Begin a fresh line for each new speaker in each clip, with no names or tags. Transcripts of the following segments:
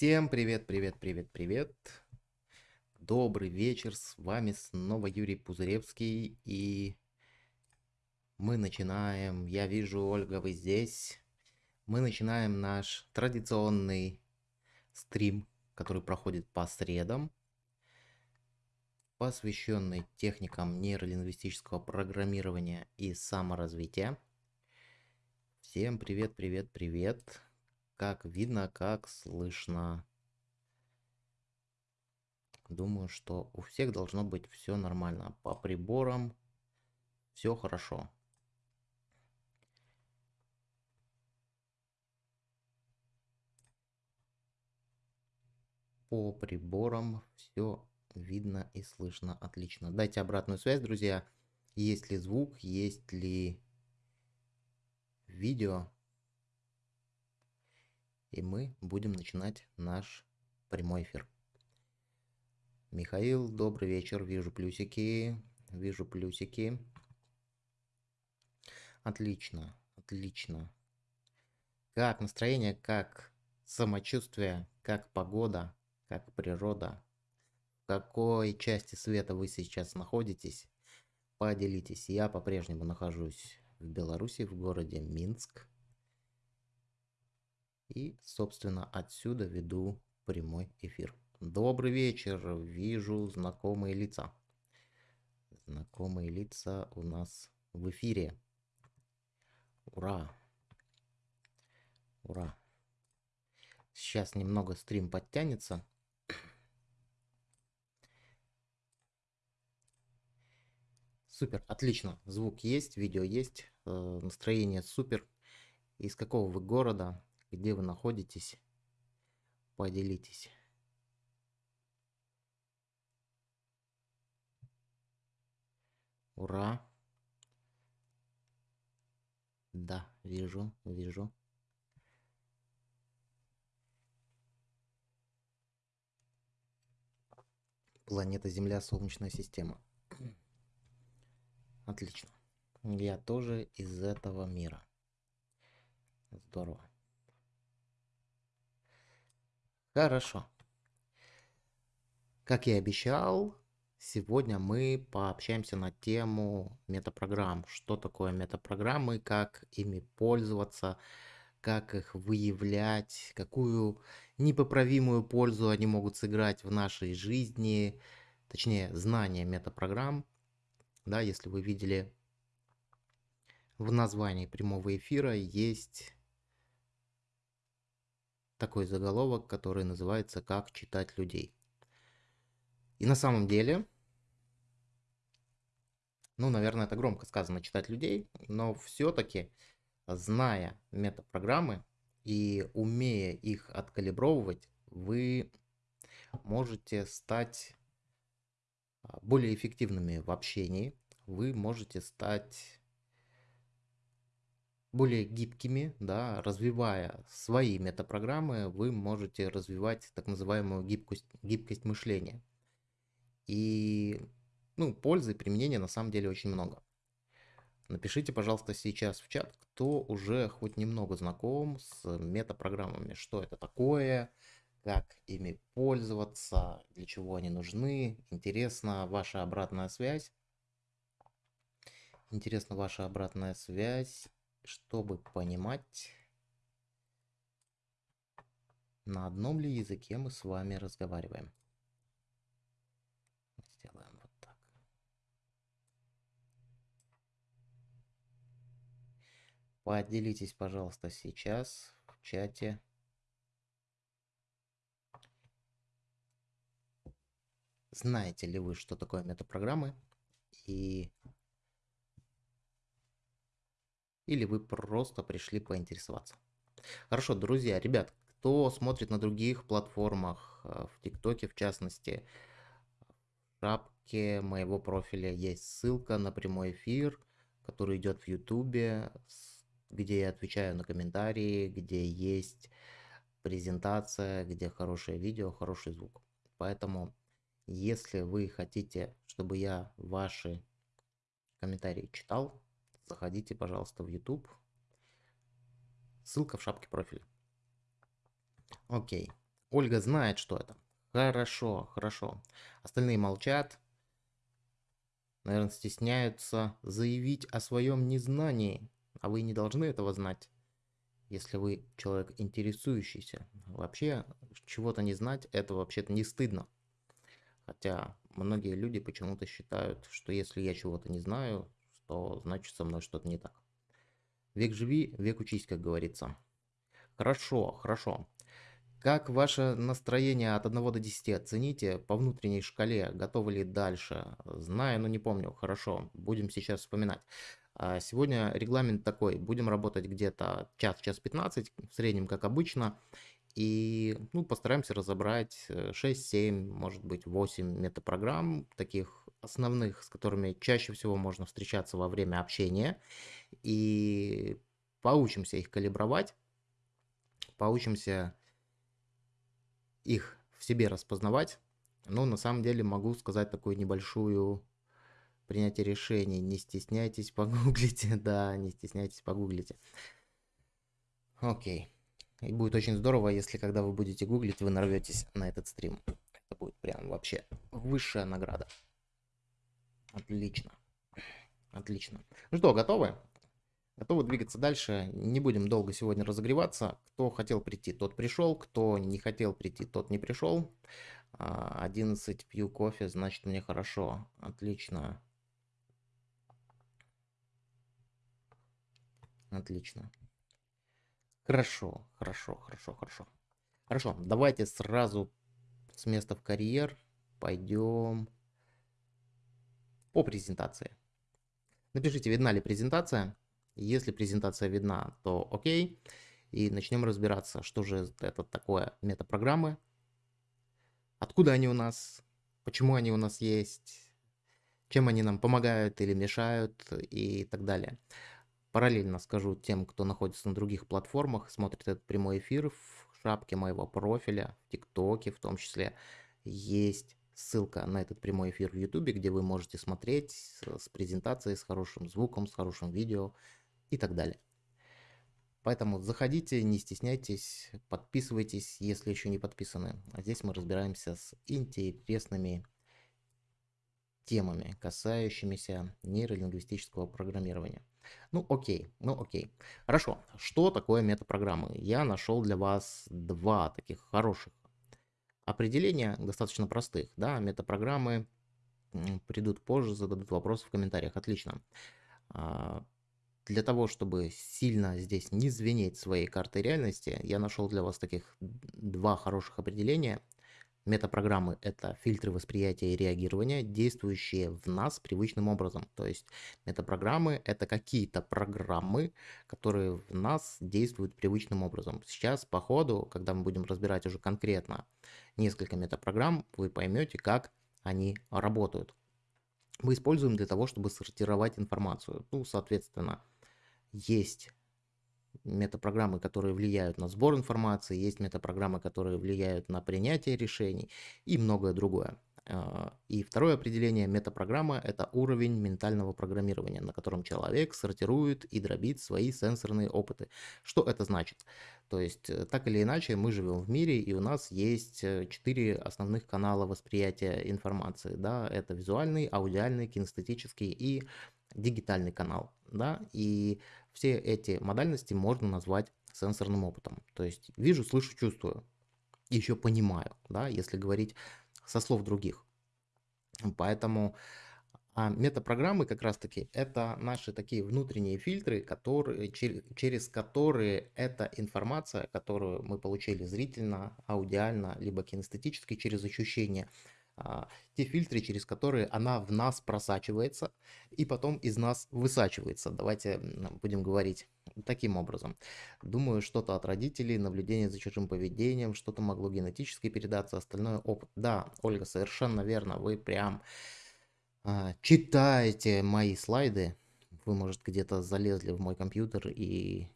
Всем привет, привет, привет, привет. Добрый вечер, с вами снова Юрий Пузыревский и мы начинаем, я вижу, Ольга, вы здесь. Мы начинаем наш традиционный стрим, который проходит по средам посвященный техникам нейролингвистического программирования и саморазвития. Всем привет, привет, привет. Как видно, как слышно. Думаю, что у всех должно быть все нормально. По приборам все хорошо. По приборам все видно и слышно отлично. Дайте обратную связь, друзья. Есть ли звук, есть ли видео. И мы будем начинать наш прямой эфир. Михаил, добрый вечер. Вижу плюсики. Вижу плюсики. Отлично, отлично. Как настроение, как самочувствие, как погода, как природа, какой части света вы сейчас находитесь, поделитесь. Я по-прежнему нахожусь в Беларуси, в городе Минск. И, собственно, отсюда веду прямой эфир. Добрый вечер, вижу знакомые лица. Знакомые лица у нас в эфире. Ура! Ура! Сейчас немного стрим подтянется. Супер, отлично. Звук есть, видео есть, э, настроение супер. Из какого вы города, где вы находитесь, поделитесь. Ура! Да, вижу, вижу. Планета Земля, Солнечная система. Отлично. Я тоже из этого мира. Здорово. Хорошо. Как я и обещал, сегодня мы пообщаемся на тему метапрограмм. Что такое метапрограммы, как ими пользоваться, как их выявлять, какую непоправимую пользу они могут сыграть в нашей жизни, точнее, знание метапрограмм да, если вы видели в названии прямого эфира есть такой заголовок, который называется «Как читать людей». И на самом деле, ну, наверное, это громко сказано «читать людей», но все-таки, зная метапрограммы и умея их откалибровывать, вы можете стать а, более эффективными в общении, вы можете стать более гибкими, да, развивая свои метапрограммы, вы можете развивать так называемую гибкость, гибкость мышления. И ну, пользы и применения на самом деле очень много. Напишите, пожалуйста, сейчас в чат, кто уже хоть немного знаком с метапрограммами, что это такое, как ими пользоваться, для чего они нужны. Интересна ваша обратная связь. Интересна ваша обратная связь, чтобы понимать, на одном ли языке мы с вами разговариваем. Сделаем вот так. Поделитесь, пожалуйста, сейчас в чате знаете ли вы, что такое метапрограммы, и или вы просто пришли поинтересоваться. Хорошо, друзья, ребят, кто смотрит на других платформах, э, в ТикТоке в частности, в шапке моего профиля есть ссылка на прямой эфир, который идет в Ютубе, где я отвечаю на комментарии, где есть презентация, где хорошее видео, хороший звук. Поэтому если вы хотите, чтобы я ваши комментарии читал, заходите, пожалуйста, в YouTube. Ссылка в шапке профиля. Окей. Ольга знает, что это. Хорошо, хорошо. Остальные молчат. Наверное, стесняются заявить о своем незнании. А вы не должны этого знать, если вы человек интересующийся. Вообще, чего-то не знать, это вообще-то не стыдно. Хотя многие люди почему-то считают, что если я чего-то не знаю, то значит со мной что-то не так. Век живи, век учись, как говорится. Хорошо, хорошо. Как ваше настроение от 1 до 10 оцените по внутренней шкале, готовы ли дальше? Знаю, но не помню. Хорошо, будем сейчас вспоминать. А, сегодня регламент такой, будем работать где-то час, час 15, в среднем, как обычно. И ну, постараемся разобрать 6-7, э, может быть 8 метапрограмм, таких основных, с которыми чаще всего можно встречаться во время общения. И поучимся их калибровать, поучимся их в себе распознавать. Но на самом деле могу сказать такую небольшую принятие решений. Не стесняйтесь, погуглите. Да, не стесняйтесь, погуглите. Окей. И будет очень здорово, если когда вы будете гуглить, вы нарветесь на этот стрим. Это будет прям вообще высшая награда. Отлично. Отлично. Ну что, готовы? Готовы двигаться дальше. Не будем долго сегодня разогреваться. Кто хотел прийти, тот пришел. Кто не хотел прийти, тот не пришел. 11 а, пью кофе, значит мне хорошо. Отлично. Отлично. Хорошо, хорошо, хорошо, хорошо. Хорошо, давайте сразу с места в карьер пойдем по презентации. Напишите, видна ли презентация. Если презентация видна, то окей. И начнем разбираться, что же это такое метапрограммы, откуда они у нас, почему они у нас есть, чем они нам помогают или мешают и так далее. Параллельно скажу тем, кто находится на других платформах, смотрит этот прямой эфир в шапке моего профиля, в ТикТоке в том числе, есть ссылка на этот прямой эфир в Ютубе, где вы можете смотреть с презентацией, с хорошим звуком, с хорошим видео, и так далее. Поэтому заходите, не стесняйтесь, подписывайтесь, если еще не подписаны. А здесь мы разбираемся с интересными темами, касающимися нейролингвистического программирования. Ну окей, ну окей. Хорошо, что такое метапрограммы? Я нашел для вас два таких хороших определения, достаточно простых. Да, метапрограммы придут позже, зададут вопросы в комментариях. Отлично. А, для того, чтобы сильно здесь не звенеть своей картой реальности, я нашел для вас таких два хороших определения. Метапрограммы – это фильтры восприятия и реагирования, действующие в нас привычным образом. То есть метапрограммы – это какие-то программы, которые в нас действуют привычным образом. Сейчас по ходу, когда мы будем разбирать уже конкретно несколько метапрограмм, вы поймете, как они работают. Мы используем для того, чтобы сортировать информацию. Ну, соответственно, есть метапрограммы, которые влияют на сбор информации, есть метапрограммы, которые влияют на принятие решений и многое другое. А, и второе определение метапрограмма – это уровень ментального программирования, на котором человек сортирует и дробит свои сенсорные опыты. Что это значит? То есть, э, так или иначе, мы живем в мире, и у нас есть э, четыре основных канала восприятия информации. Да? Это визуальный, аудиальный, кинестетический и дигитальный канал. Да? И все эти модальности можно назвать сенсорным опытом. То есть вижу, слышу, чувствую. Еще понимаю, да, если говорить со слов других. Поэтому а метапрограммы как раз-таки это наши такие внутренние фильтры, которые, через которые эта информация, которую мы получили зрительно, аудиально, либо кинестетически через ощущение, а, те фильтры, через которые она в нас просачивается и потом из нас высачивается. Давайте будем говорить таким образом. Думаю, что-то от родителей, наблюдение за чужим поведением, что-то могло генетически передаться, остальное опыт. Да, Ольга, совершенно верно, вы прям а, читаете мои слайды. Вы, может, где-то залезли в мой компьютер и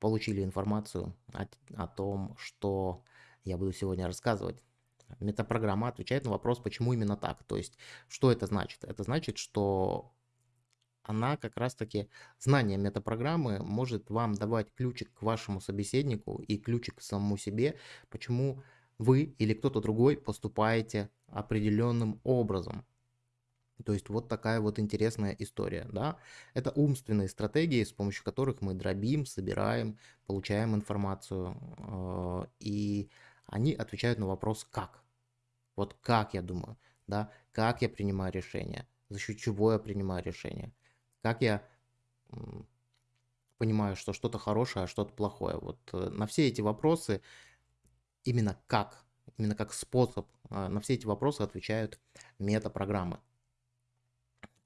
получили информацию о, о том, что я буду сегодня рассказывать. Метапрограмма отвечает на вопрос, почему именно так. То есть, что это значит? Это значит, что она как раз-таки, знание метапрограммы может вам давать ключик к вашему собеседнику и ключик к самому себе, почему вы или кто-то другой поступаете определенным образом. То есть вот такая вот интересная история, да. Это умственные стратегии, с помощью которых мы дробим, собираем, получаем информацию. Э, и они отвечают на вопрос «как?». Вот как я думаю, да, как я принимаю решение, за счет чего я принимаю решение, как я понимаю, что что-то хорошее, а что-то плохое. Вот э, на все эти вопросы именно как, именно как способ, э, на все эти вопросы отвечают метапрограммы.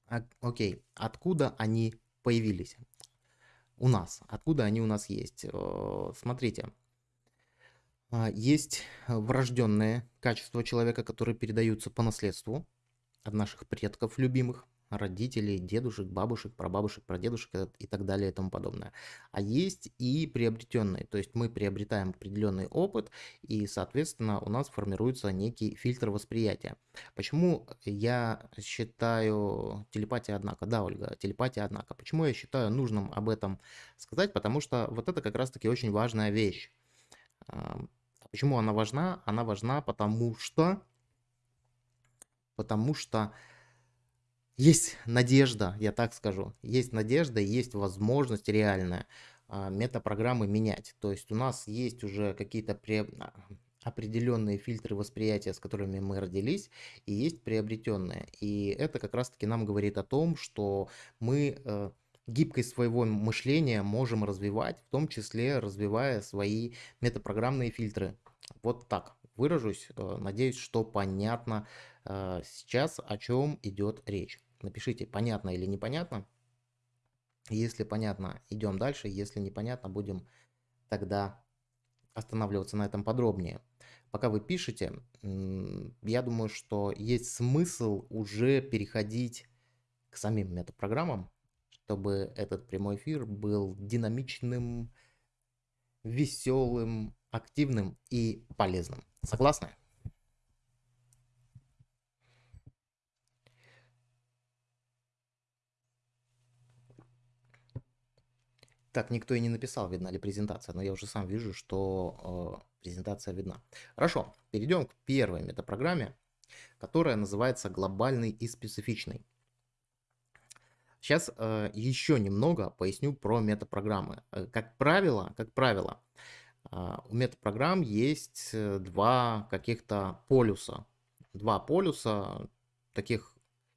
А, окей, откуда они появились? У нас. Откуда они у нас есть? Э, смотрите, есть врожденные качества человека, которые передаются по наследству от наших предков любимых родителей, дедушек, бабушек, прабабушек, прадедушек и так далее и тому подобное. А есть и приобретенные, то есть мы приобретаем определенный опыт и, соответственно, у нас формируется некий фильтр восприятия. Почему я считаю телепатия однако? Да, Ольга, телепатия однако. Почему я считаю нужным об этом сказать? Потому что вот это как раз-таки очень важная вещь. Почему она важна? Она важна потому что... Потому что есть надежда, я так скажу, есть надежда, есть возможность реальная а, метапрограммы менять. То есть у нас есть уже какие-то пре... А, определенные фильтры восприятия, с которыми мы родились, и есть приобретенные. И это как раз-таки нам говорит о том, что мы э, гибкость своего мышления можем развивать, в том числе развивая свои метапрограммные фильтры. Вот так выражусь. Э, надеюсь, что понятно э, сейчас, о чем идет речь. Напишите, понятно или непонятно. Если понятно, идем дальше. Если непонятно, будем тогда останавливаться на этом подробнее. Пока вы пишете, я думаю, что есть смысл уже переходить к самим метапрограммам, чтобы этот прямой эфир был динамичным, веселым, активным и полезным. Согласны? Так, никто и не написал, видна ли презентация, но я уже сам вижу, что э, презентация видна. Хорошо, перейдем к первой метапрограмме, которая называется глобальный и специфичный. Сейчас э, еще немного поясню про метапрограммы. Э, как правило, как правило, э, у метапрограмм есть э, два каких-то полюса. Два полюса таких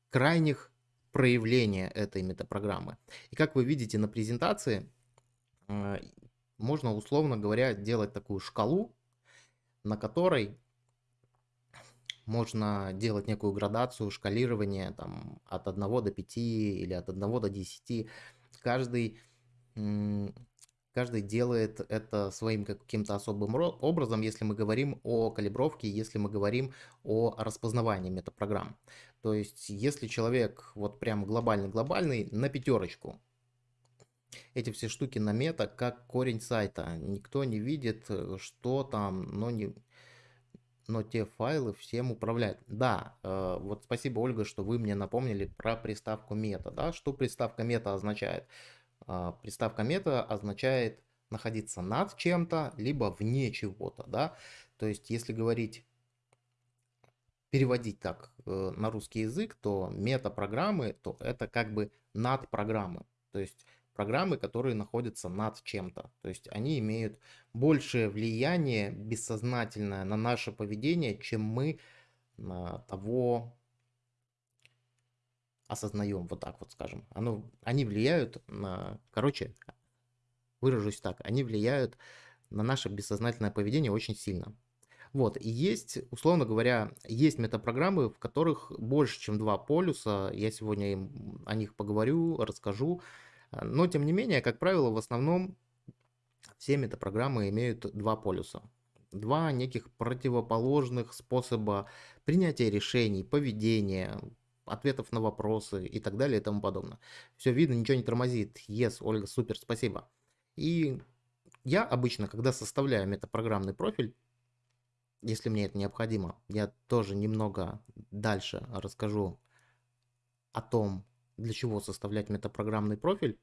крайних проявления этой метапрограммы. И как вы видите на презентации, а, можно, условно говоря, делать такую шкалу, на которой можно делать некую градацию, шкалирование там, от 1 до 5 или от 1 до 10. Каждый, каждый делает это своим каким-то особым образом, если мы говорим о калибровке, если мы говорим о распознавании метапрограмм. То есть, если человек вот прям глобальный-глобальный, на пятерочку, эти все штуки на мета как корень сайта. Никто не видит, э, что там, но, не, но те файлы всем управляют. Да, э, вот спасибо, Ольга, что вы мне напомнили про приставку мета. Да? Что приставка мета означает? Э, приставка мета означает находиться над чем-то, либо вне чего-то. Да? То есть, если говорить переводить так э, на русский язык, то мета-программы, то это как бы над программы. То есть программы, которые находятся над чем-то. То есть они имеют большее влияние бессознательное на наше поведение, чем мы того осознаем, вот так вот скажем. Оно, они влияют на, короче, выражусь так, они влияют на наше бессознательное поведение очень сильно. Вот, и есть, условно говоря, есть метапрограммы, в которых больше, чем два полюса. Я сегодня им, о них поговорю, расскажу. Но, тем не менее, как правило, в основном все метапрограммы имеют два полюса. Два неких противоположных способа принятия решений, поведения, ответов на вопросы и так далее и тому подобное. Все видно, ничего не тормозит. Yes, Ольга, супер, спасибо. И я обычно, когда составляю метапрограммный профиль, если мне это необходимо, я тоже немного дальше расскажу о том, для чего составлять метапрограммный профиль.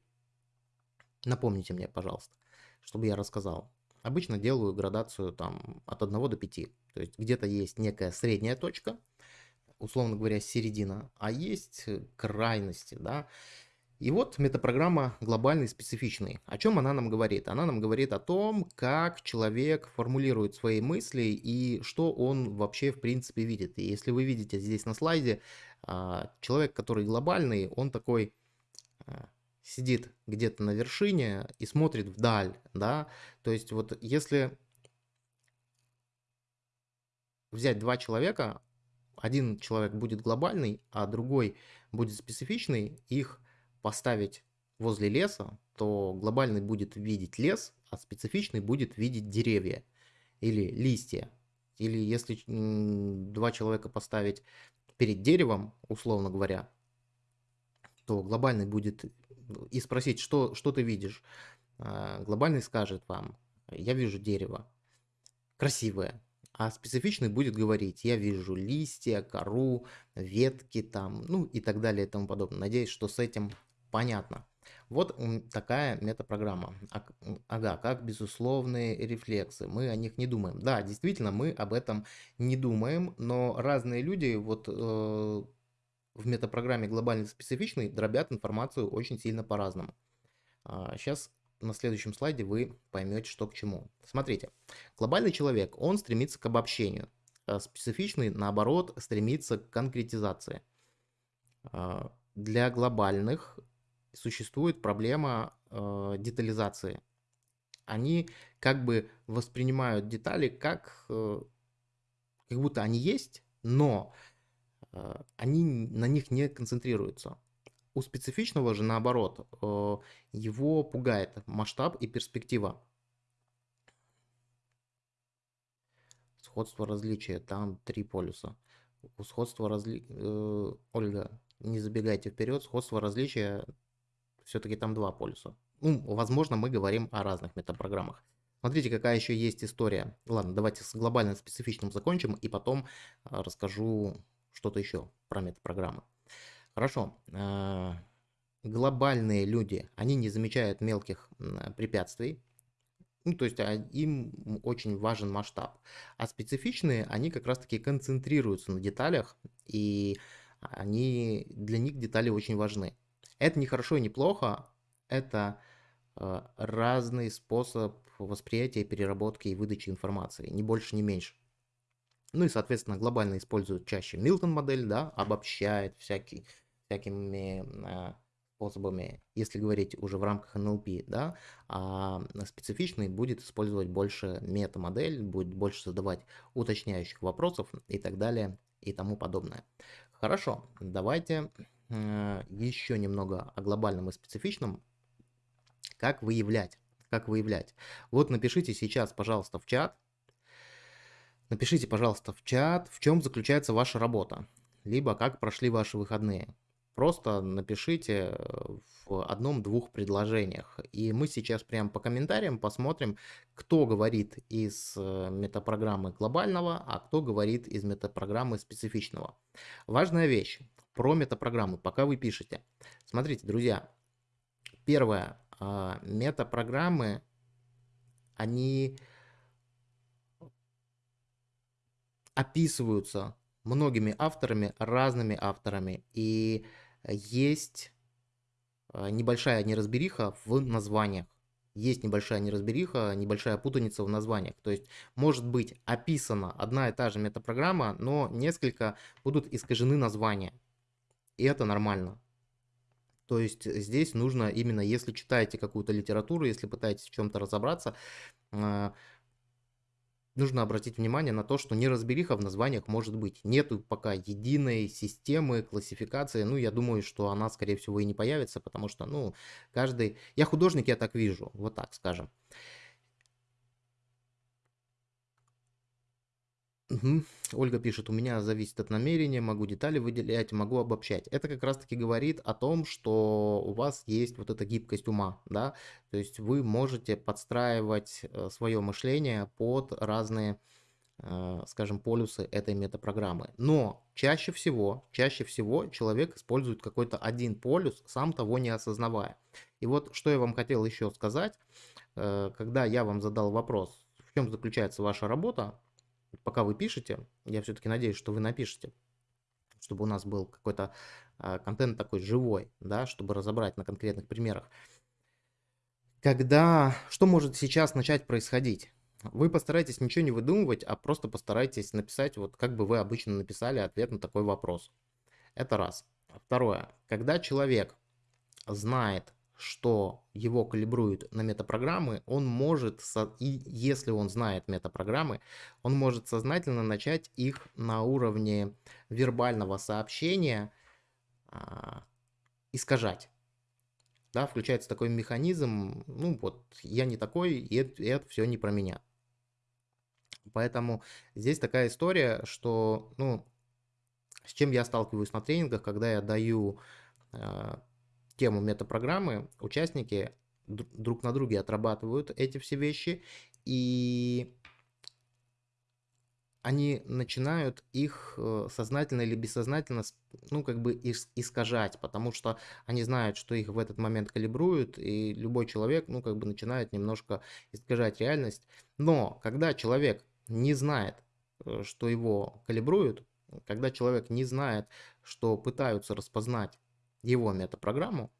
Напомните мне, пожалуйста, чтобы я рассказал. Обычно делаю градацию там от 1 до 5. То есть где-то есть некая средняя точка, условно говоря, середина, а есть крайности, да. И вот метапрограмма глобальный специфичный. О чем она нам говорит? Она нам говорит о том, как человек формулирует свои мысли и что он вообще в принципе видит. И если вы видите здесь на слайде, а, человек, который глобальный, он такой а, сидит где-то на вершине и смотрит вдаль, да, то есть вот если взять два человека, один человек будет глобальный, а другой будет специфичный, их поставить возле леса, то глобальный будет видеть лес, а специфичный будет видеть деревья или листья. Или если два человека поставить перед деревом, условно говоря, то глобальный будет и спросить, что, что ты видишь. А, глобальный скажет вам, я вижу дерево, красивое, а специфичный будет говорить, я вижу листья, кору, ветки там, ну и так далее и тому подобное. Надеюсь, что с этим понятно. Вот такая метапрограмма. Ага, как безусловные рефлексы. Мы о них не думаем. Да, действительно, мы об этом не думаем, но разные люди вот э, в метапрограмме глобально специфичный дробят информацию очень сильно по-разному. А, сейчас на следующем слайде вы поймете, что к чему. Смотрите, глобальный человек, он стремится к обобщению. А специфичный, наоборот, стремится к конкретизации. А, для глобальных существует проблема э, детализации. Они как бы воспринимают детали как, э, как будто они есть, но э, они на них не концентрируются. У специфичного же наоборот, э, его пугает масштаб и перспектива. Сходство различия, там три полюса. У сходства разли... Э, Ольга, не забегайте вперед, сходство различия все-таки там два полюса. Ну, возможно, мы говорим о разных метапрограммах. Смотрите, какая еще есть история. Ладно, давайте с глобальным специфичным закончим, и потом а, расскажу что-то еще про метапрограммы. Хорошо. А, глобальные люди, они не замечают мелких препятствий, ну, то есть а, им очень важен масштаб. А специфичные, они как раз-таки концентрируются на деталях, и они, для них детали очень важны. Это не хорошо и не плохо, это э, разный способ восприятия, переработки и выдачи информации, ни больше, ни меньше. Ну и, соответственно, глобально используют чаще Милтон модель, да, обобщает всякий, всякими э, способами, если говорить уже в рамках NLP, да, а специфичный будет использовать больше мета-модель, будет больше задавать уточняющих вопросов и так далее и тому подобное. Хорошо, давайте еще немного о глобальном и специфичном. Как выявлять? Как выявлять? Вот напишите сейчас, пожалуйста, в чат. Напишите, пожалуйста, в чат, в чем заключается ваша работа. Либо как прошли ваши выходные. Просто напишите в одном-двух предложениях. И мы сейчас прямо по комментариям посмотрим, кто говорит из э, метапрограммы глобального, а кто говорит из метапрограммы специфичного. Важная вещь про метапрограммы, пока вы пишете. Смотрите, друзья, первое, а, метапрограммы, они описываются многими авторами, разными авторами, и есть а, небольшая неразбериха в названиях. Есть небольшая неразбериха, небольшая путаница в названиях. То есть может быть описана одна и та же метапрограмма, но несколько будут искажены названия и это нормально. То есть здесь нужно именно, если читаете какую-то литературу, если пытаетесь в чем-то разобраться, а, нужно обратить внимание на то, что неразбериха в названиях может быть. Нету пока единой системы классификации. Ну, я думаю, что она, скорее всего, и не появится, потому что, ну, каждый... Я художник, я так вижу, вот так скажем. Угу. Ольга пишет, у меня зависит от намерения, могу детали выделять, могу обобщать. Это как раз таки говорит о том, что у вас есть вот эта гибкость ума, да, то есть вы можете подстраивать э, свое мышление под разные э, скажем, полюсы этой метапрограммы. Но чаще всего, чаще всего человек использует какой-то один полюс, сам того не осознавая. И вот что я вам хотел еще сказать, э, когда я вам задал вопрос, в чем заключается ваша работа, пока вы пишете, я все-таки надеюсь, что вы напишете, чтобы у нас был какой-то э, контент такой живой, да, чтобы разобрать на конкретных примерах. Когда, что может сейчас начать происходить? Вы постарайтесь ничего не выдумывать, а просто постарайтесь написать, вот как бы вы обычно написали ответ на такой вопрос. Это раз. Второе. Когда человек знает, что его калибруют на метапрограммы, он может, и если он знает метапрограммы, он может сознательно начать их на уровне вербального сообщения а, искажать. Да, включается такой механизм, ну вот, я не такой, и это, и это все не про меня. Поэтому здесь такая история, что, ну, с чем я сталкиваюсь на тренингах, когда я даю э, тему метапрограммы, участники друг на друге отрабатывают эти все вещи, и они начинают их э, сознательно или бессознательно, ну, как бы искажать, потому что они знают, что их в этот момент калибруют, и любой человек, ну, как бы начинает немножко искажать реальность. Но когда человек не знает, э, что его калибруют, когда человек не знает, что пытаются распознать его метапрограмму,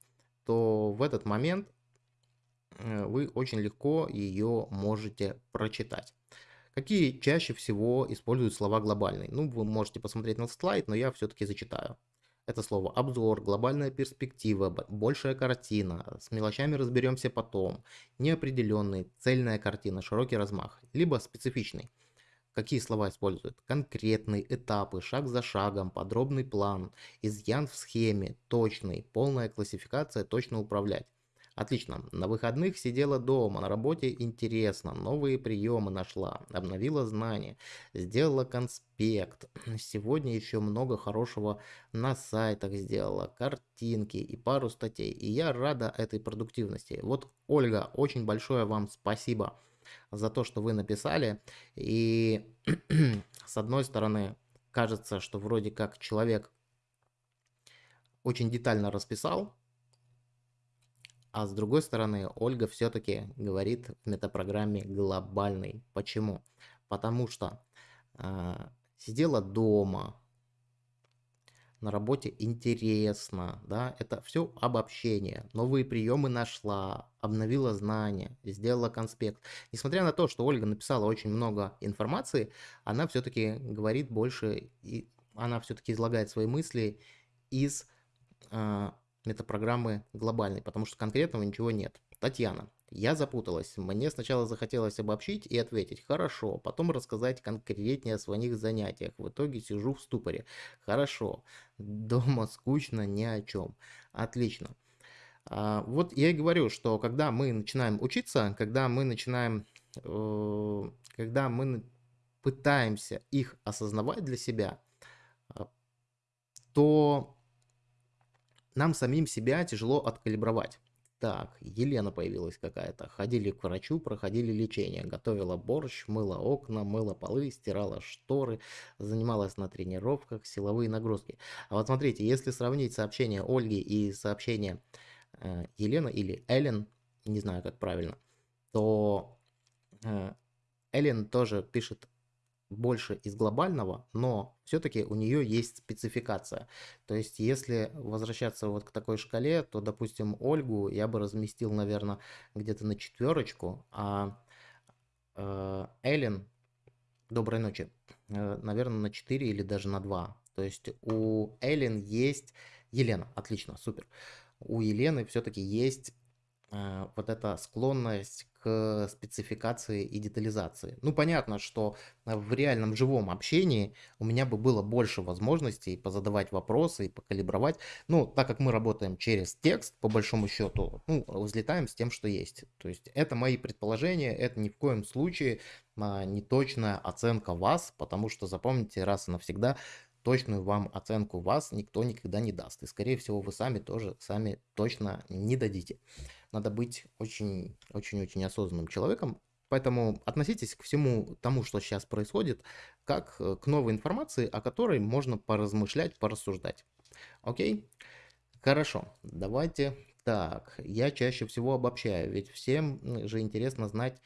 то в этот момент э, вы очень легко ее можете прочитать. Какие чаще всего используют слова глобальный? Ну, вы можете посмотреть на слайд, но я все-таки зачитаю. Это слово обзор, глобальная перспектива, большая картина, с мелочами разберемся потом, неопределенный, цельная картина, широкий размах, либо специфичный. Какие слова используют? Конкретный, этапы, шаг за шагом, подробный план, изъян в схеме, точный, полная классификация, точно управлять. Отлично. На выходных сидела дома, на работе интересно, новые приемы нашла, обновила знания, сделала конспект. Сегодня еще много хорошего на сайтах сделала, картинки и пару статей. И я рада этой продуктивности. Вот, Ольга, очень большое вам спасибо за то, что вы написали. И с одной стороны, кажется, что вроде как человек очень детально расписал, а с другой стороны, Ольга все-таки говорит в метапрограмме глобальный. Почему? Потому что э, сидела дома, на работе интересно, да, это все обобщение, новые приемы нашла, обновила знания, сделала конспект. Несмотря на то, что Ольга написала очень много информации, она все-таки говорит больше, и она все-таки излагает свои мысли из э, метапрограммы глобальной, потому что конкретного ничего нет. Татьяна, я запуталась. Мне сначала захотелось обобщить и ответить «хорошо», потом рассказать конкретнее о своих занятиях. В итоге сижу в ступоре. Хорошо. Дома скучно, ни о чем. Отлично. А, вот я и говорю, что когда мы начинаем учиться, когда мы начинаем, э, когда мы пытаемся их осознавать для себя, а, то нам самим себя тяжело откалибровать. Так, Елена появилась какая-то. Ходили к врачу, проходили лечение. Готовила борщ, мыла окна, мыла полы, стирала шторы, занималась на тренировках, силовые нагрузки. А вот смотрите, если сравнить сообщение Ольги и сообщение э, Елены или Эллен, не знаю как правильно, то э, Эллен тоже пишет больше из глобального, но все-таки у нее есть спецификация. То есть, если возвращаться вот к такой шкале, то, допустим, Ольгу я бы разместил, наверное, где-то на четверочку, а э, Эллен, доброй ночи, э, наверное, на 4 или даже на 2. То есть у Эллен есть... Елена, отлично, супер. У Елены все-таки есть вот эта склонность к спецификации и детализации. Ну, понятно, что в реальном живом общении у меня бы было больше возможностей позадавать вопросы и покалибровать. Ну, так как мы работаем через текст, по большому счету, ну, взлетаем с тем, что есть. То есть это мои предположения, это ни в коем случае а, не точная оценка вас, потому что запомните раз и навсегда, точную вам оценку вас никто никогда не даст. И, скорее всего, вы сами тоже сами точно не дадите надо быть очень-очень-очень осознанным человеком, Поэтому относитесь к всему тому, что сейчас происходит, как э, к новой информации, о которой можно поразмышлять, порассуждать. Окей? Хорошо, давайте так. Я чаще всего обобщаю, ведь всем же интересно знать...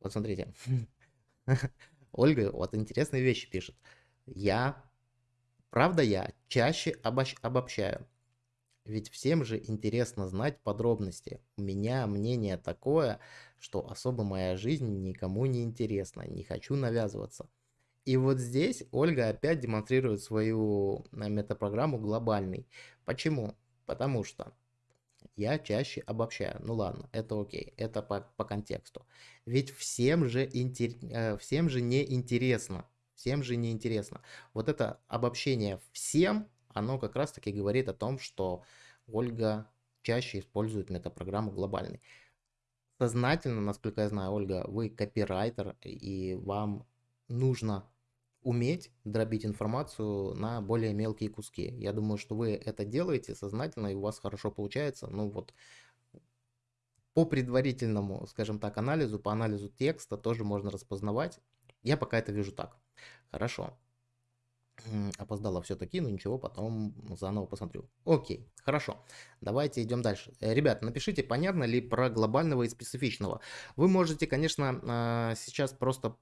Вот смотрите. Ольга вот интересные вещи пишет. Я, правда я, чаще обобщаю. Ведь всем же интересно знать подробности. У меня мнение такое, что особо моя жизнь никому не интересна, не хочу навязываться. И вот здесь Ольга опять демонстрирует свою э, метапрограмму глобальный. Почему? Потому что я чаще обобщаю. Ну ладно, это окей, это по, по контексту. Ведь всем же, интер... Э, всем же не интересно. Всем же не интересно. Вот это обобщение всем, оно как раз таки говорит о том, что Ольга чаще использует метапрограмму глобальный. Сознательно, насколько я знаю, Ольга, вы копирайтер, и вам нужно уметь дробить информацию на более мелкие куски. Я думаю, что вы это делаете сознательно, и у вас хорошо получается. Ну вот, по предварительному, скажем так, анализу, по анализу текста тоже можно распознавать. Я пока это вижу так. Хорошо. Опоздала все-таки, но ничего, потом заново посмотрю. Окей, хорошо. Давайте идем дальше. Э, ребят, напишите, понятно ли про глобального и специфичного. Вы можете, конечно, а, сейчас просто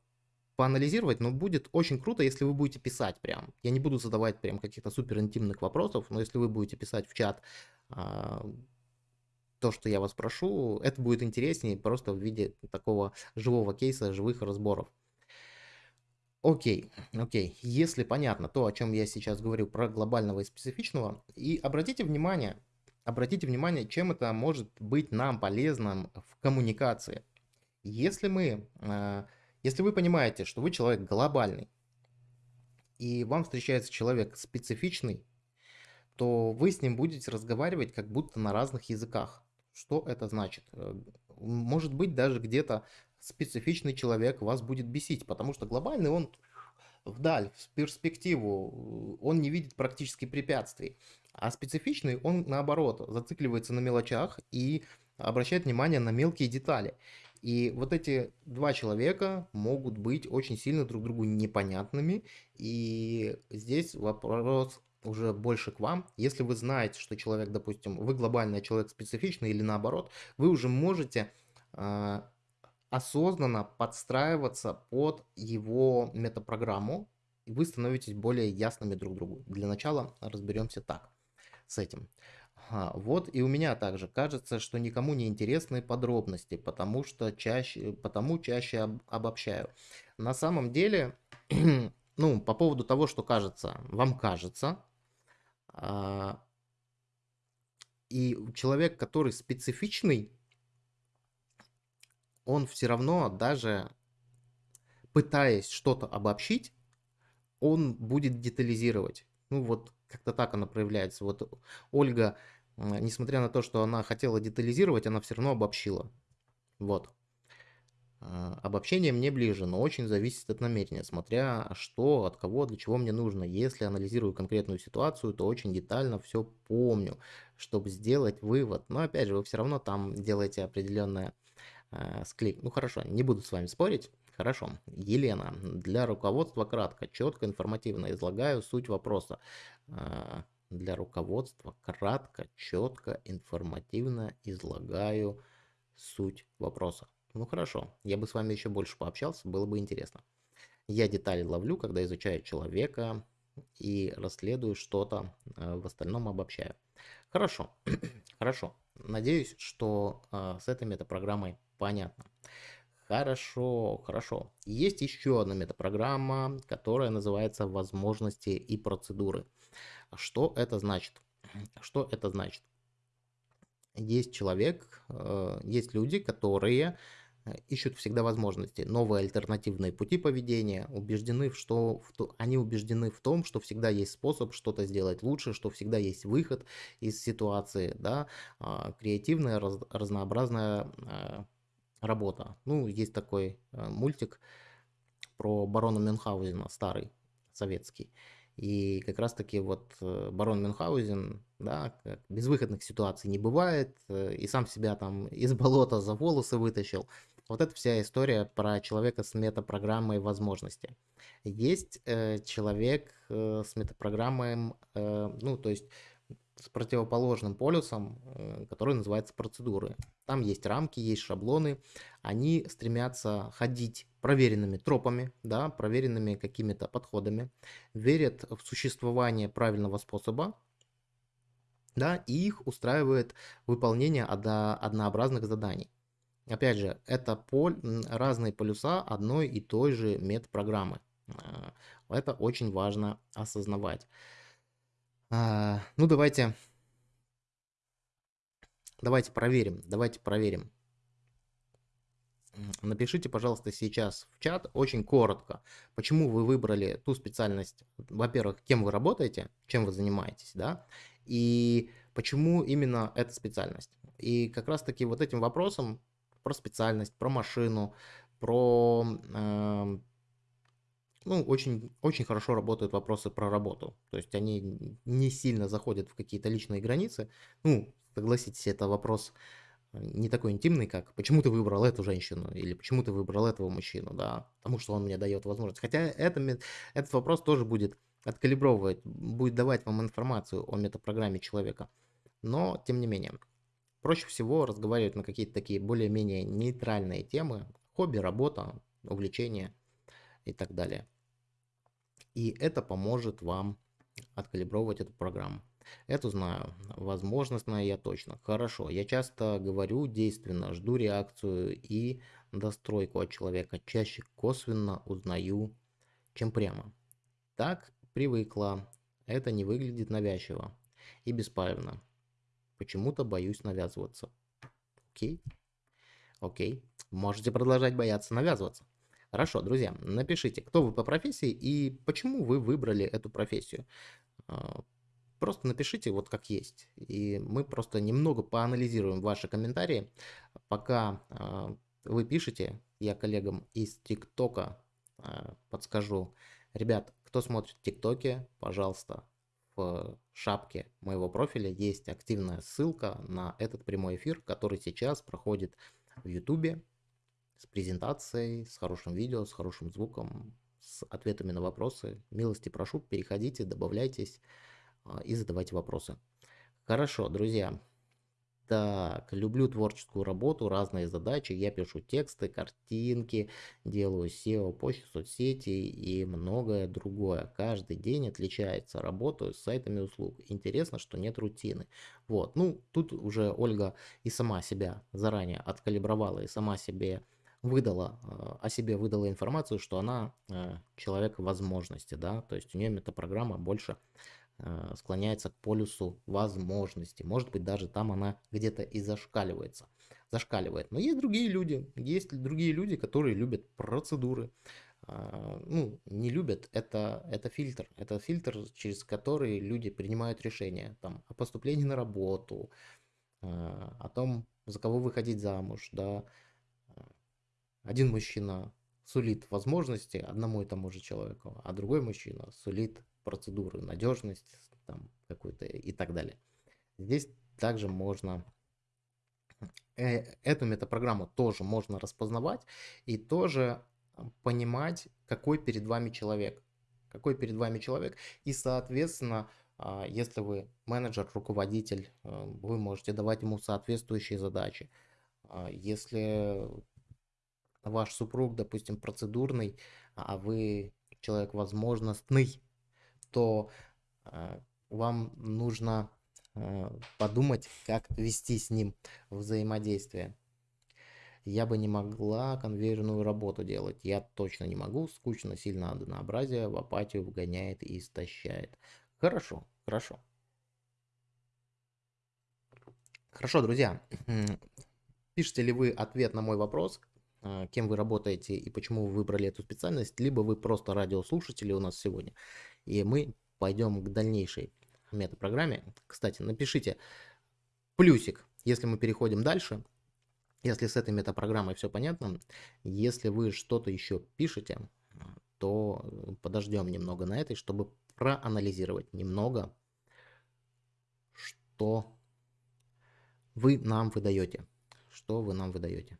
поанализировать, но будет очень круто, если вы будете писать прям. Я не буду задавать прям каких-то супер интимных вопросов, но если вы будете писать в чат а, то, что я вас прошу, это будет интереснее просто в виде такого живого кейса, живых разборов. Окей, окей. Если понятно то, о чем я сейчас говорю про глобального и специфичного, и обратите внимание, обратите внимание, чем это может быть нам полезным в коммуникации. Если мы а, если вы понимаете, что вы человек глобальный, и вам встречается человек специфичный, то вы с ним будете разговаривать как будто на разных языках. Что это значит? Э, может быть, даже где-то специфичный человек вас будет бесить, потому что глобальный он вдаль, в перспективу, он не видит практически препятствий. А специфичный, он наоборот, зацикливается на мелочах и обращает внимание на мелкие детали. И вот эти два человека могут быть очень сильно друг другу непонятными. И здесь вопрос уже больше к вам. Если вы знаете, что человек, допустим, вы глобальный, а человек специфичный или наоборот, вы уже можете э, осознанно подстраиваться под его метапрограмму, и вы становитесь более ясными друг другу. Для начала разберемся так с этим. Ага, вот и у меня также кажется, что никому не интересны подробности, потому что чаще, потому чаще об, обобщаю. На самом деле, ну, по поводу того, что кажется, вам кажется, а, и человек, который специфичный, он все равно даже пытаясь что-то обобщить, он будет детализировать. Ну вот как-то так она проявляется. Вот Ольга несмотря на то, что она хотела детализировать, она все равно обобщила. Вот. А, обобщение мне ближе, но очень зависит от намерения, смотря что, от кого, для чего мне нужно. Если анализирую конкретную ситуацию, то очень детально все помню, чтобы сделать вывод. Но опять же, вы все равно там делаете определенное э, склик. Ну хорошо, не буду с вами спорить. Хорошо. Елена, для руководства кратко, четко, информативно излагаю суть вопроса. А, для руководства кратко, четко, информативно излагаю суть вопроса. Ну хорошо, я бы с вами еще больше пообщался, было бы интересно. Я детали ловлю, когда изучаю человека и расследую что-то, э, в остальном обобщаю. Хорошо, хорошо. Надеюсь, что э, с этой метапрограммой понятно. Хорошо, хорошо. Есть еще одна метапрограмма, которая называется «Возможности и процедуры». Что это значит? Что это значит? Есть человек, э, есть люди, которые э, ищут всегда возможности, новые альтернативные пути поведения, убеждены, что, в, они убеждены в том, что всегда есть способ что-то сделать лучше, что всегда есть выход из ситуации, да, а, креативная, раз, разнообразная э, работа. Ну, есть такой мультик про барона Мюнхгаузена, старый, советский. И как раз-таки вот э, барон Мюнхгаузен, да, безвыходных ситуаций не бывает, э, и сам себя там из болота за волосы вытащил. Вот это вся история про человека с метапрограммой возможности. Есть э, человек э, с метапрограммой, э, ну, то есть с противоположным полюсом, э, который называется процедуры. Там есть рамки, есть шаблоны. Они стремятся ходить проверенными тропами, да, проверенными какими-то подходами, верят в существование правильного способа, да, и их устраивает выполнение однообразных заданий. Опять же, это поль, разные полюса одной и той же метапрограммы. А, это очень важно осознавать. А, ну, давайте, давайте проверим, давайте проверим. Напишите, пожалуйста, сейчас в чат очень коротко, почему вы выбрали ту специальность, во-первых, кем вы работаете, чем вы занимаетесь, да, и почему именно эта специальность. И как раз таки вот этим вопросом про специальность, про машину, про... Э, ну, очень, очень хорошо работают вопросы про работу. То есть они не сильно заходят в какие-то личные границы. Ну, согласитесь, это вопрос э, не такой интимный, как почему ты выбрал эту женщину или почему ты выбрал этого мужчину, да, потому что он мне дает возможность. Хотя это, этот вопрос тоже будет откалибровывать, будет давать вам информацию о метапрограмме человека. Но, тем не менее, Проще всего разговаривать на какие-то такие более-менее нейтральные темы, хобби, работа, увлечения и так далее. И это поможет вам откалибровать эту программу. Эту знаю, возможностно я точно. Хорошо, я часто говорю действенно, жду реакцию и достройку от человека. Чаще косвенно узнаю, чем прямо. Так привыкла. Это не выглядит навязчиво и беспалевно. Почему-то боюсь навязываться. Окей. Окей. Можете продолжать бояться навязываться. Хорошо, друзья, напишите, кто вы по профессии и почему вы выбрали эту профессию. А, просто напишите вот как есть. И мы просто немного поанализируем ваши комментарии. Пока а, вы пишете, я коллегам из ТикТока а, подскажу. Ребят, кто смотрит ТикТоке, пожалуйста, в шапке моего профиля есть активная ссылка на этот прямой эфир, который сейчас проходит в YouTube с презентацией, с хорошим видео, с хорошим звуком, с ответами на вопросы. Милости прошу, переходите, добавляйтесь а, и задавайте вопросы. Хорошо, друзья, так, люблю творческую работу, разные задачи. Я пишу тексты, картинки, делаю SEO, почту, соцсети и многое другое. Каждый день отличается. Работаю с сайтами услуг. Интересно, что нет рутины. Вот, ну, тут уже Ольга и сама себя заранее откалибровала и сама себе выдала, э, о себе выдала информацию, что она э, человек возможности, да, то есть у нее метапрограмма больше Э, склоняется к полюсу возможностей. Может быть, даже там она где-то и зашкаливается. Зашкаливает. Но есть другие люди. Есть другие люди, которые любят процедуры. А, ну, не любят, это, это фильтр. Это фильтр, через который люди принимают решения там, о поступлении на работу, а, о том, за кого выходить замуж. Да. Один мужчина сулит возможности одному и тому же человеку, а другой мужчина сулит процедуры, надежность там какую-то и так далее. Здесь также можно э, эту метапрограмму тоже можно распознавать и тоже понимать, какой перед вами человек. Какой перед вами человек. И, соответственно, а, если вы менеджер, руководитель, э, вы можете давать ему соответствующие задачи. А, если ваш супруг, допустим, процедурный, а вы человек возможностный, то э, вам нужно э, подумать, как вести с ним взаимодействие. Я бы не могла конвейерную работу делать. Я точно не могу. Скучно, сильно однообразие, в апатию вгоняет и истощает. Хорошо, хорошо. Хорошо, друзья. Пишите ли вы ответ на мой вопрос, кем вы работаете и почему вы выбрали эту специальность, либо вы просто радиослушатели у нас сегодня и мы пойдем к дальнейшей метапрограмме. Кстати, напишите плюсик, если мы переходим дальше, если с этой метапрограммой все понятно. Если вы что-то еще пишете, то подождем немного на этой, чтобы проанализировать немного, что вы нам выдаете. Что вы нам выдаете.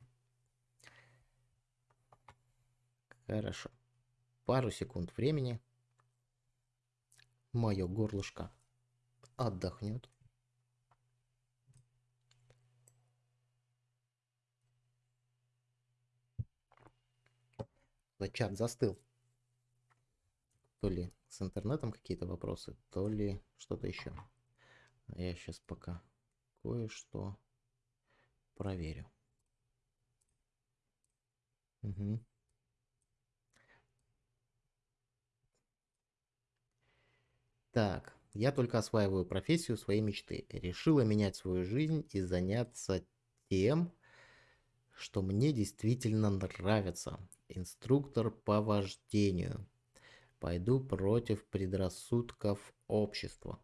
Хорошо. Пару секунд времени. Мое горлышко отдохнет. Чат застыл. То ли с интернетом какие-то вопросы, то ли что-то еще. Я сейчас пока кое-что проверю. Угу. Так, я только осваиваю профессию своей мечты. Решила менять свою жизнь и заняться тем, что мне действительно нравится. Инструктор по вождению. Пойду против предрассудков общества.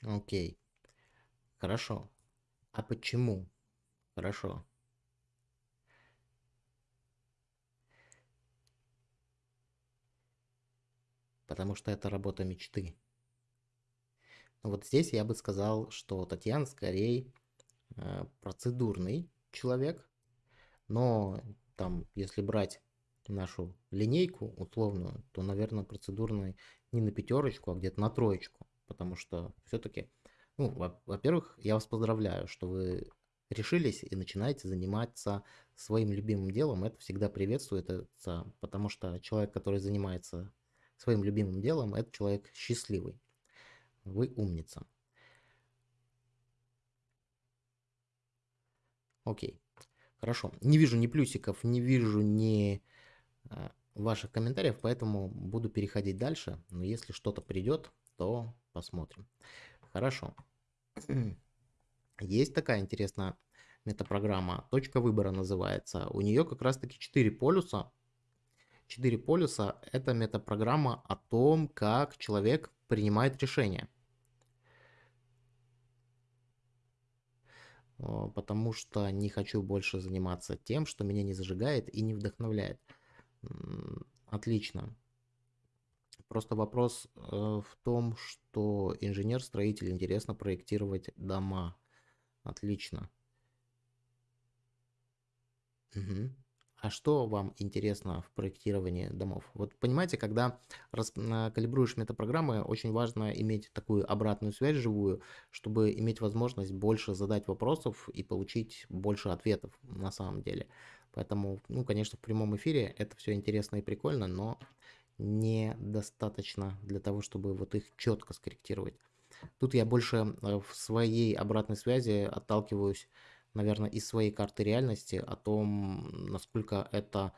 Окей. Хорошо. А почему? Хорошо. Потому что это работа мечты. Вот здесь я бы сказал, что Татьяна скорее э, процедурный человек, но там, если брать нашу линейку условную, то, наверное, процедурный не на пятерочку, а где-то на троечку, потому что все-таки, ну, во-первых, я вас поздравляю, что вы решились и начинаете заниматься своим любимым делом, это всегда приветствуется, потому что человек, который занимается своим любимым делом, это человек счастливый. Вы умница. Окей. Хорошо. Не вижу ни плюсиков, не вижу ни э, ваших комментариев, поэтому буду переходить дальше. Но если что-то придет, то посмотрим. Хорошо. Есть такая интересная метапрограмма. Точка выбора называется. У нее как раз таки 4 полюса. 4 полюса – это метапрограмма о том, как человек принимает решения. потому что не хочу больше заниматься тем, что меня не зажигает и не вдохновляет. Отлично. Просто вопрос э, в том, что инженер-строитель интересно проектировать дома. Отлично. Угу. А что вам интересно в проектировании домов? Вот понимаете, когда калибруешь метапрограммы, очень важно иметь такую обратную связь живую, чтобы иметь возможность больше задать вопросов и получить больше ответов на самом деле. Поэтому, ну, конечно, в прямом эфире это все интересно и прикольно, но недостаточно для того, чтобы вот их четко скорректировать. Тут я больше э, в своей обратной связи отталкиваюсь наверное, из своей карты реальности о том, насколько это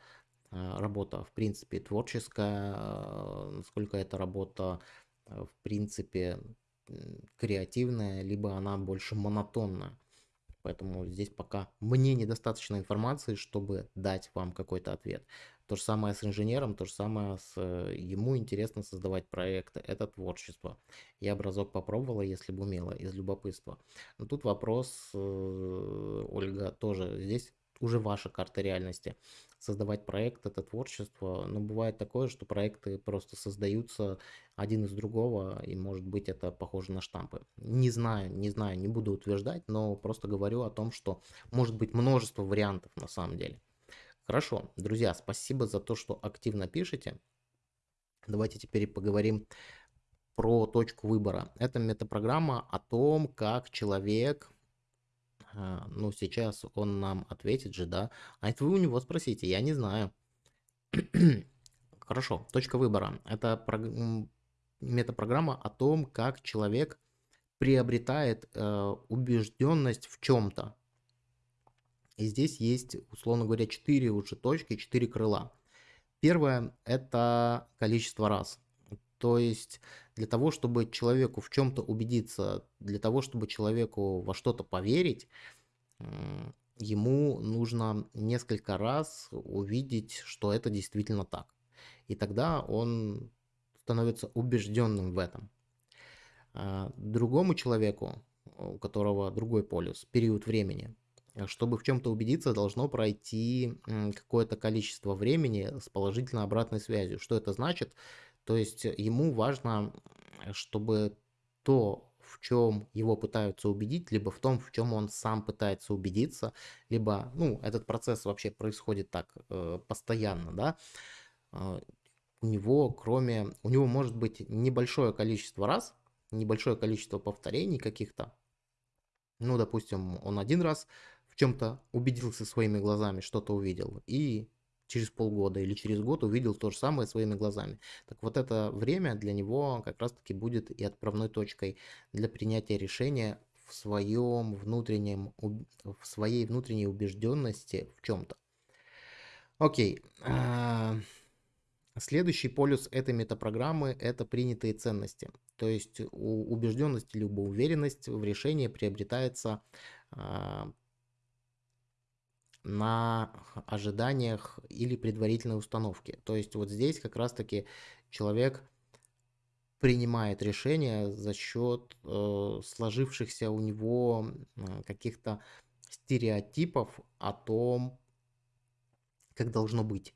э, работа, в принципе, творческая, э, насколько эта работа, э, в принципе, креативная, либо она больше монотонная. Поэтому здесь пока мне недостаточно информации, чтобы дать вам какой-то ответ. То же самое с инженером, то же самое с... Э, ему интересно создавать проекты, это творчество. Я бы разок попробовала, если бы умела, из любопытства. Но тут вопрос, э, Ольга, тоже здесь уже ваша карта реальности. Создавать проект – это творчество, но бывает такое, что проекты просто создаются один из другого, и может быть это похоже на штампы. Не знаю, не знаю, не буду утверждать, но просто говорю о том, что может быть множество вариантов на самом деле. Хорошо, друзья, спасибо за то, что активно пишете. Давайте теперь поговорим про точку выбора. Это метапрограмма о том, как человек, а, ну сейчас он нам ответит же, да, а это вы у него спросите, я не знаю. Хорошо, точка выбора. Это метапрограмма о том, как человек приобретает э, убежденность в чем-то. И здесь есть, условно говоря, 4 уже точки, 4 крыла. Первое – это количество раз. То есть для того, чтобы человеку в чем-то убедиться, для того, чтобы человеку во что-то поверить, ему нужно несколько раз увидеть, что это действительно так. И тогда он становится убежденным в этом. А другому человеку, у которого другой полюс, период времени, чтобы в чем-то убедиться, должно пройти какое-то количество времени с положительной обратной связью. Что это значит? То есть ему важно, чтобы то, в чем его пытаются убедить, либо в том, в чем он сам пытается убедиться, либо, ну, этот процесс вообще происходит так э, постоянно, да, э, у него, кроме, у него может быть небольшое количество раз, небольшое количество повторений каких-то, ну, допустим, он один раз чем-то убедился своими глазами, что-то увидел, и через полгода или через год увидел то же самое своими глазами. Так вот это время для него как раз-таки будет и отправной точкой для принятия решения в своем внутреннем, в своей внутренней убежденности в чем-то. Окей. А, следующий полюс этой метапрограммы – это принятые ценности. То есть убежденность либо уверенность в решении приобретается а, на ожиданиях или предварительной установке. То есть вот здесь как раз-таки человек принимает решение за счет э, сложившихся у него каких-то стереотипов о том, как должно быть.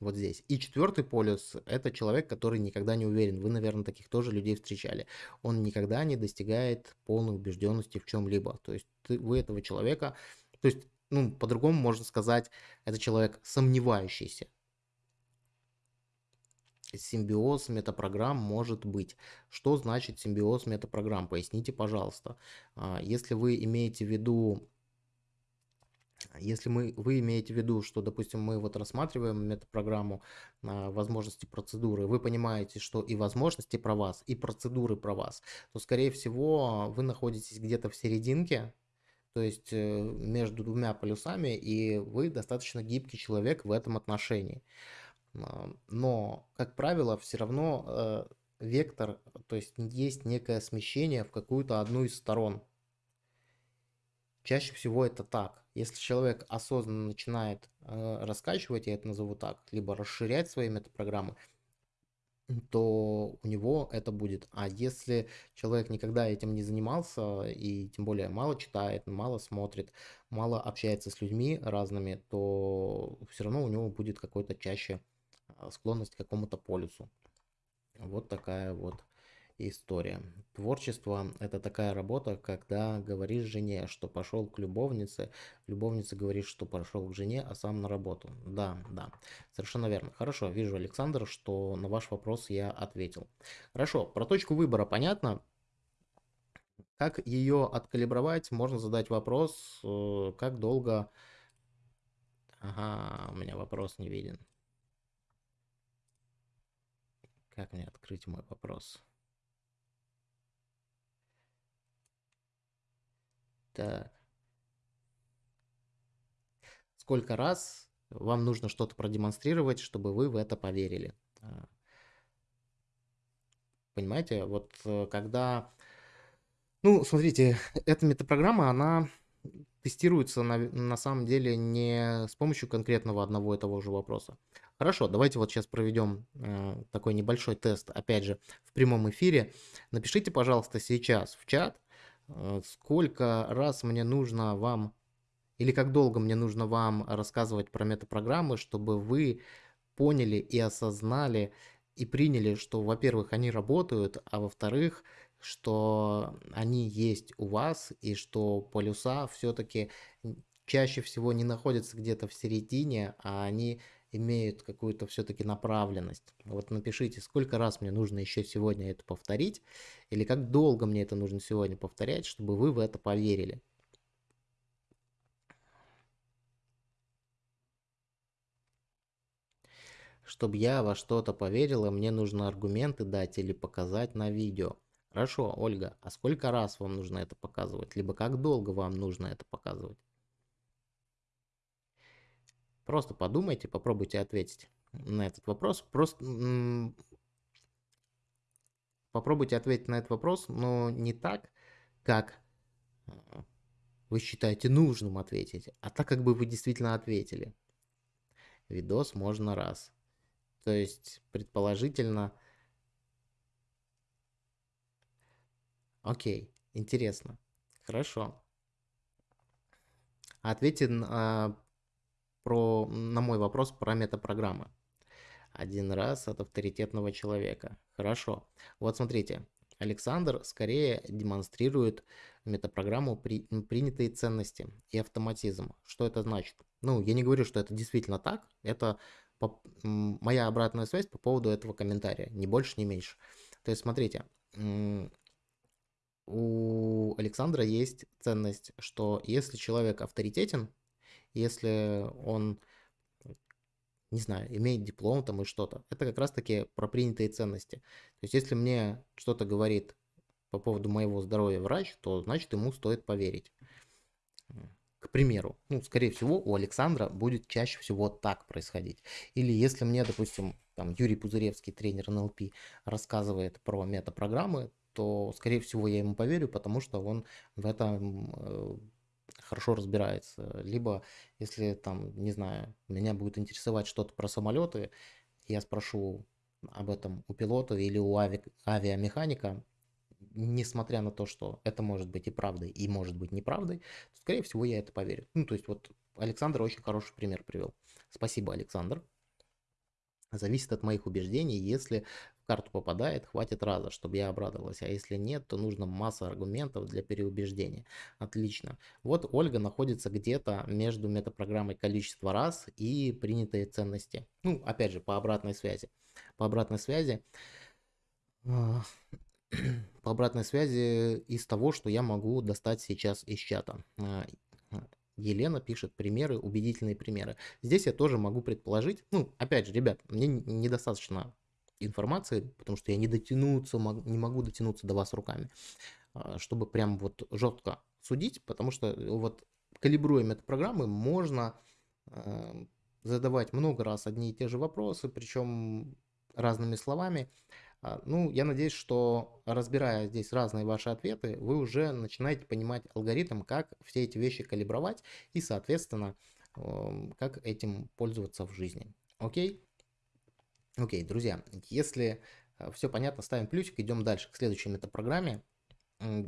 Вот здесь. И четвертый полюс – это человек, который никогда не уверен. Вы, наверное, таких тоже людей встречали. Он никогда не достигает полной убежденности в чем-либо. То есть ты, вы этого человека, то есть ну, по-другому можно сказать, это человек сомневающийся. Симбиоз метапрограмм может быть. Что значит симбиоз метапрограмм? Поясните, пожалуйста. А, если вы имеете в виду если мы, вы имеете в виду, что, допустим, мы вот рассматриваем метапрограмму на возможности процедуры, вы понимаете, что и возможности про вас, и процедуры про вас, то, скорее всего, вы находитесь где-то в серединке, то есть э, между двумя полюсами, и вы достаточно гибкий человек в этом отношении. А, но, как правило, все равно э, вектор, то есть есть некое смещение в какую-то одну из сторон. Чаще всего это так. Если человек осознанно начинает э, раскачивать, я это назову так, либо расширять свои метапрограммы, то у него это будет. А если человек никогда этим не занимался и тем более мало читает, мало смотрит, мало общается с людьми разными, то все равно у него будет какой-то чаще а, склонность к какому-то полюсу. Вот такая вот история. Творчество – это такая работа, когда говоришь жене, что пошел к любовнице, любовница говорит, что пошел к жене, а сам на работу. Да, да, совершенно верно. Хорошо, вижу, Александр, что на ваш вопрос я ответил. Хорошо, про точку выбора понятно. Как ее откалибровать? Можно задать вопрос, э, как долго... Ага, у меня вопрос не виден. Как мне открыть мой вопрос? Сколько раз вам нужно что-то продемонстрировать, чтобы вы в это поверили? А. Понимаете, вот э, когда... Ну, смотрите, эта метапрограмма, она тестируется на, на самом деле не с помощью конкретного одного и того же вопроса. Хорошо, давайте вот сейчас проведем э, такой небольшой тест, опять же, в прямом эфире. Напишите, пожалуйста, сейчас в чат, сколько раз мне нужно вам, или как долго мне нужно вам рассказывать про метапрограммы, чтобы вы поняли и осознали и приняли, что, во-первых, они работают, а во-вторых, что они есть у вас и что полюса все-таки чаще всего не находятся где-то в середине, а они имеют какую-то все-таки направленность. Вот напишите, сколько раз мне нужно еще сегодня это повторить, или как долго мне это нужно сегодня повторять, чтобы вы в это поверили. Чтобы я во что-то поверила, мне нужно аргументы дать или показать на видео. Хорошо, Ольга, а сколько раз вам нужно это показывать? Либо как долго вам нужно это показывать? Просто подумайте, попробуйте ответить на этот вопрос. Просто попробуйте ответить на этот вопрос, но не так, как а, вы считаете нужным ответить, а так, как бы вы действительно ответили. Видос можно раз. То есть, предположительно... Окей, интересно. Хорошо. Ответьте про, на мой вопрос про метапрограммы. Один раз от авторитетного человека. Хорошо. Вот смотрите. Александр скорее демонстрирует метапрограмму при, принятые ценности и автоматизм. Что это значит? Ну, я не говорю, что это действительно так. Это по, моя обратная связь по поводу этого комментария. Ни больше, ни меньше. То есть, смотрите, у Александра есть ценность, что если человек авторитетен, если он, не знаю, имеет диплом там и что-то, это как раз-таки про принятые ценности. То есть если мне что-то говорит по поводу моего здоровья врач, то значит ему стоит поверить. К примеру, ну, скорее всего, у Александра будет чаще всего так происходить. Или если мне, допустим, там Юрий Пузыревский, тренер НЛП, рассказывает про метапрограммы, то, скорее всего, я ему поверю, потому что он в этом э, хорошо разбирается. Либо, если там, не знаю, меня будет интересовать что-то про самолеты, я спрошу об этом у пилота или у ави авиамеханика, несмотря на то, что это может быть и правдой, и может быть неправдой, скорее всего, я это поверю. Ну, то есть вот Александр очень хороший пример привел. Спасибо, Александр. Зависит от моих убеждений. Если карту попадает, хватит раза, чтобы я обрадовалась. А если нет, то нужно масса аргументов для переубеждения. Отлично. Вот Ольга находится где-то между метапрограммой количество раз и принятые ценности. Ну, опять же, по обратной связи. По обратной связи а, по обратной связи из того, что я могу достать сейчас из чата. А, Елена пишет примеры, убедительные примеры. Здесь я тоже могу предположить, ну, опять же, ребят, мне недостаточно информации, потому что я не дотянуться, не могу дотянуться до вас руками, а, чтобы прям вот жестко судить, потому что вот калибруя метапрограммы можно а, задавать много раз одни и те же вопросы, причем разными словами, а, ну, я надеюсь, что разбирая здесь разные ваши ответы, вы уже начинаете понимать алгоритм, как все эти вещи калибровать и, соответственно, эм, как этим пользоваться в жизни. Окей? Окей, друзья, если э, все понятно, ставим плюсик, идем дальше к следующей метапрограмме.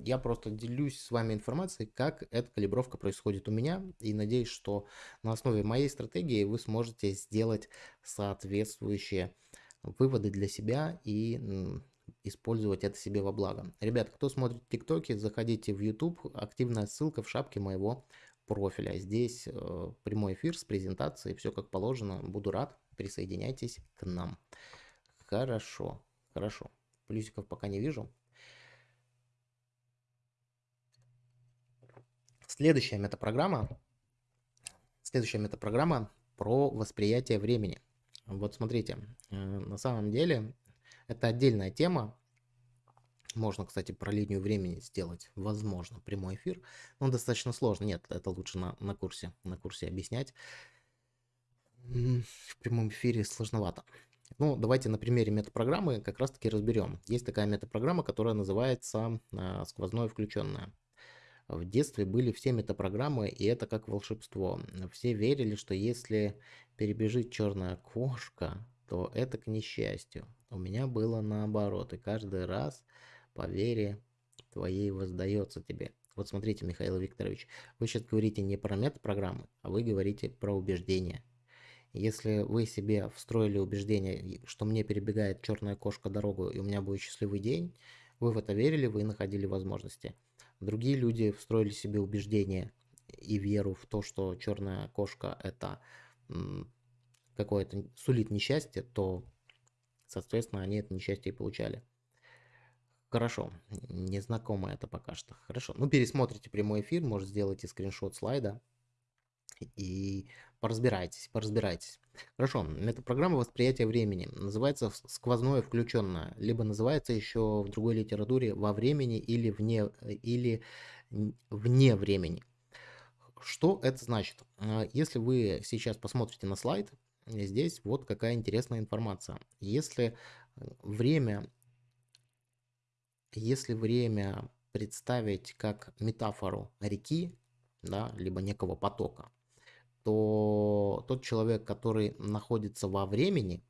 Я просто делюсь с вами информацией, как эта калибровка происходит у меня, и надеюсь, что на основе моей стратегии вы сможете сделать соответствующие выводы для себя и использовать это себе во благо. Ребят, кто смотрит ТикТоки, заходите в YouTube, активная ссылка в шапке моего профиля. Здесь э, прямой эфир с презентацией, все как положено. Буду рад, присоединяйтесь к нам. Хорошо, хорошо. Плюсиков пока не вижу. Следующая метапрограмма. Следующая метапрограмма про восприятие времени. Вот смотрите, э, на самом деле это отдельная тема. Можно, кстати, про линию времени сделать, возможно, прямой эфир. Но достаточно сложно. Нет, это лучше на, на курсе, на курсе объяснять. В прямом эфире сложновато. Ну, давайте на примере метапрограммы как раз-таки разберем. Есть такая метапрограмма, которая называется э, сквозное включенное. В детстве были все метапрограммы, и это как волшебство. Все верили, что если перебежит черная кошка, то это к несчастью. У меня было наоборот, и каждый раз по вере твоей воздается тебе. Вот смотрите, Михаил Викторович, вы сейчас говорите не про метапрограммы, а вы говорите про убеждения. Если вы себе встроили убеждение, что мне перебегает черная кошка дорогу, и у меня будет счастливый день, вы в это верили, вы находили возможности. Другие люди встроили себе убеждение и веру в то, что черная кошка это какое-то сулит несчастье, то, соответственно, они это несчастье и получали. Хорошо, незнакомо это пока что. Хорошо, ну пересмотрите прямой эфир, может сделайте скриншот слайда и поразбирайтесь, поразбирайтесь. Хорошо, это программа восприятия времени. Называется сквозное включенное, либо называется еще в другой литературе во времени или вне, или вне времени. Что это значит? А, если вы сейчас посмотрите на слайд, здесь вот какая интересная информация. Если время, если время представить как метафору реки, да, либо некого потока, то тот человек, который находится во времени,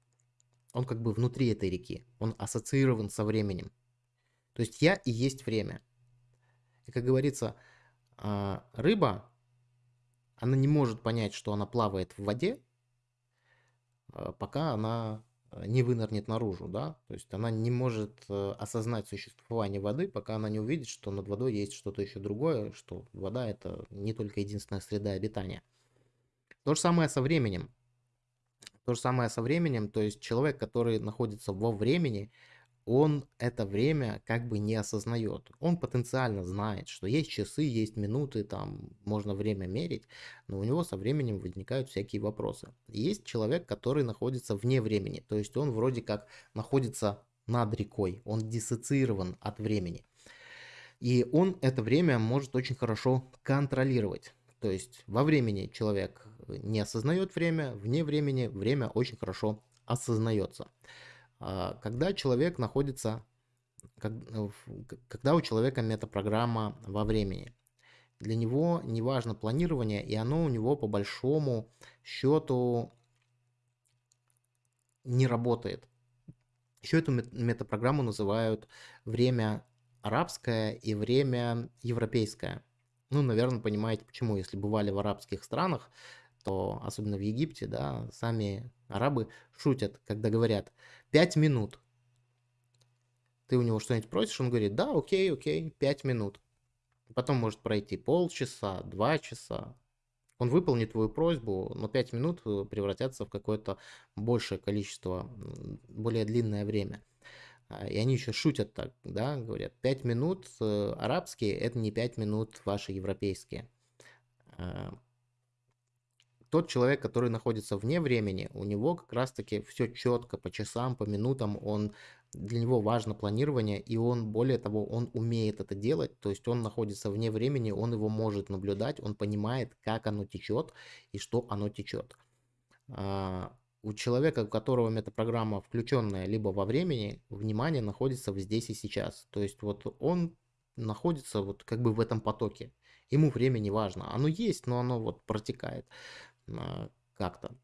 он как бы внутри этой реки, он ассоциирован со временем. То есть я и есть время. И как говорится, а, рыба она не может понять, что она плавает в воде, а, пока она э, не вынырнет наружу, да, то есть она не может э, осознать существование воды, пока она не увидит, что над водой есть что-то еще другое, что вода это не только единственная среда обитания. То же самое со временем. То же самое со временем, то есть человек, который находится во времени, он это время как бы не осознает. Он потенциально знает, что есть часы, есть минуты, там можно время мерить, но у него со временем возникают всякие вопросы. Есть человек, который находится вне времени, то есть он вроде как находится над рекой, он диссоциирован от времени. И он это время может очень хорошо контролировать. То есть во времени человек не осознает время, вне времени время очень хорошо осознается. А, когда человек находится, э, когда у человека метапрограмма во времени, для него не важно планирование, и оно у него по большому счету не работает. Еще эту метапрограмму называют время арабское и время европейское. Ну, наверное, понимаете почему. Если бывали в арабских странах, то особенно в Египте, да, сами арабы шутят, когда говорят «пять минут». Ты у него что-нибудь просишь, он говорит «да, окей, окей, пять минут». Потом может пройти полчаса, два часа. Он выполнит твою просьбу, но пять минут э, превратятся в какое-то большее количество, более длинное время. А, и они еще шутят так, да, говорят, пять минут э, арабские – это не пять минут ваши европейские. А, тот человек, который находится вне времени, у него как раз-таки все четко по часам, по минутам, он для него важно планирование, и он, более того, он умеет это делать, то есть он находится вне времени, он его может наблюдать, он понимает, как оно течет и что оно течет. У человека, у которого метапрограмма включенная либо во времени, внимание находится здесь и сейчас. То есть вот он находится вот как бы в этом потоке. Ему время не важно. Оно есть, но оно вот протекает. А, как-то.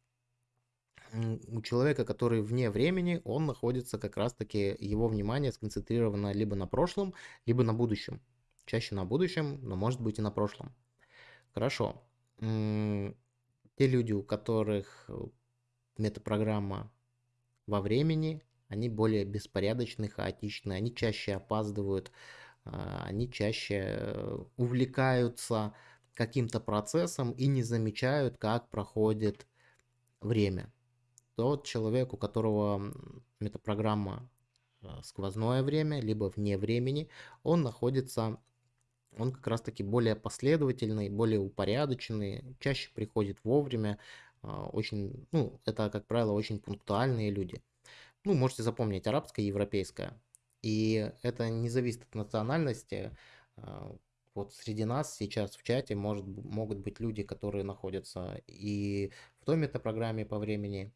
У человека, который вне времени, он находится как раз-таки, его внимание сконцентрировано либо на прошлом, либо на будущем. Чаще на будущем, но может быть и на прошлом. Хорошо. Те люди, у которых э, метапрограмма во времени, они более беспорядочны, хаотичны, они чаще опаздывают, а, они чаще э, увлекаются каким-то процессом и не замечают, как проходит время. Тот человек, у которого метапрограмма э, сквозное время, либо вне времени, он находится, он как раз таки более последовательный, более упорядоченный, чаще приходит вовремя, очень, ну, это, как правило, очень пунктуальные люди. Ну, можете запомнить, арабская и европейская. И это не зависит от национальности. Э, вот среди нас сейчас в чате может, могут быть люди, которые находятся и в той метапрограмме по времени,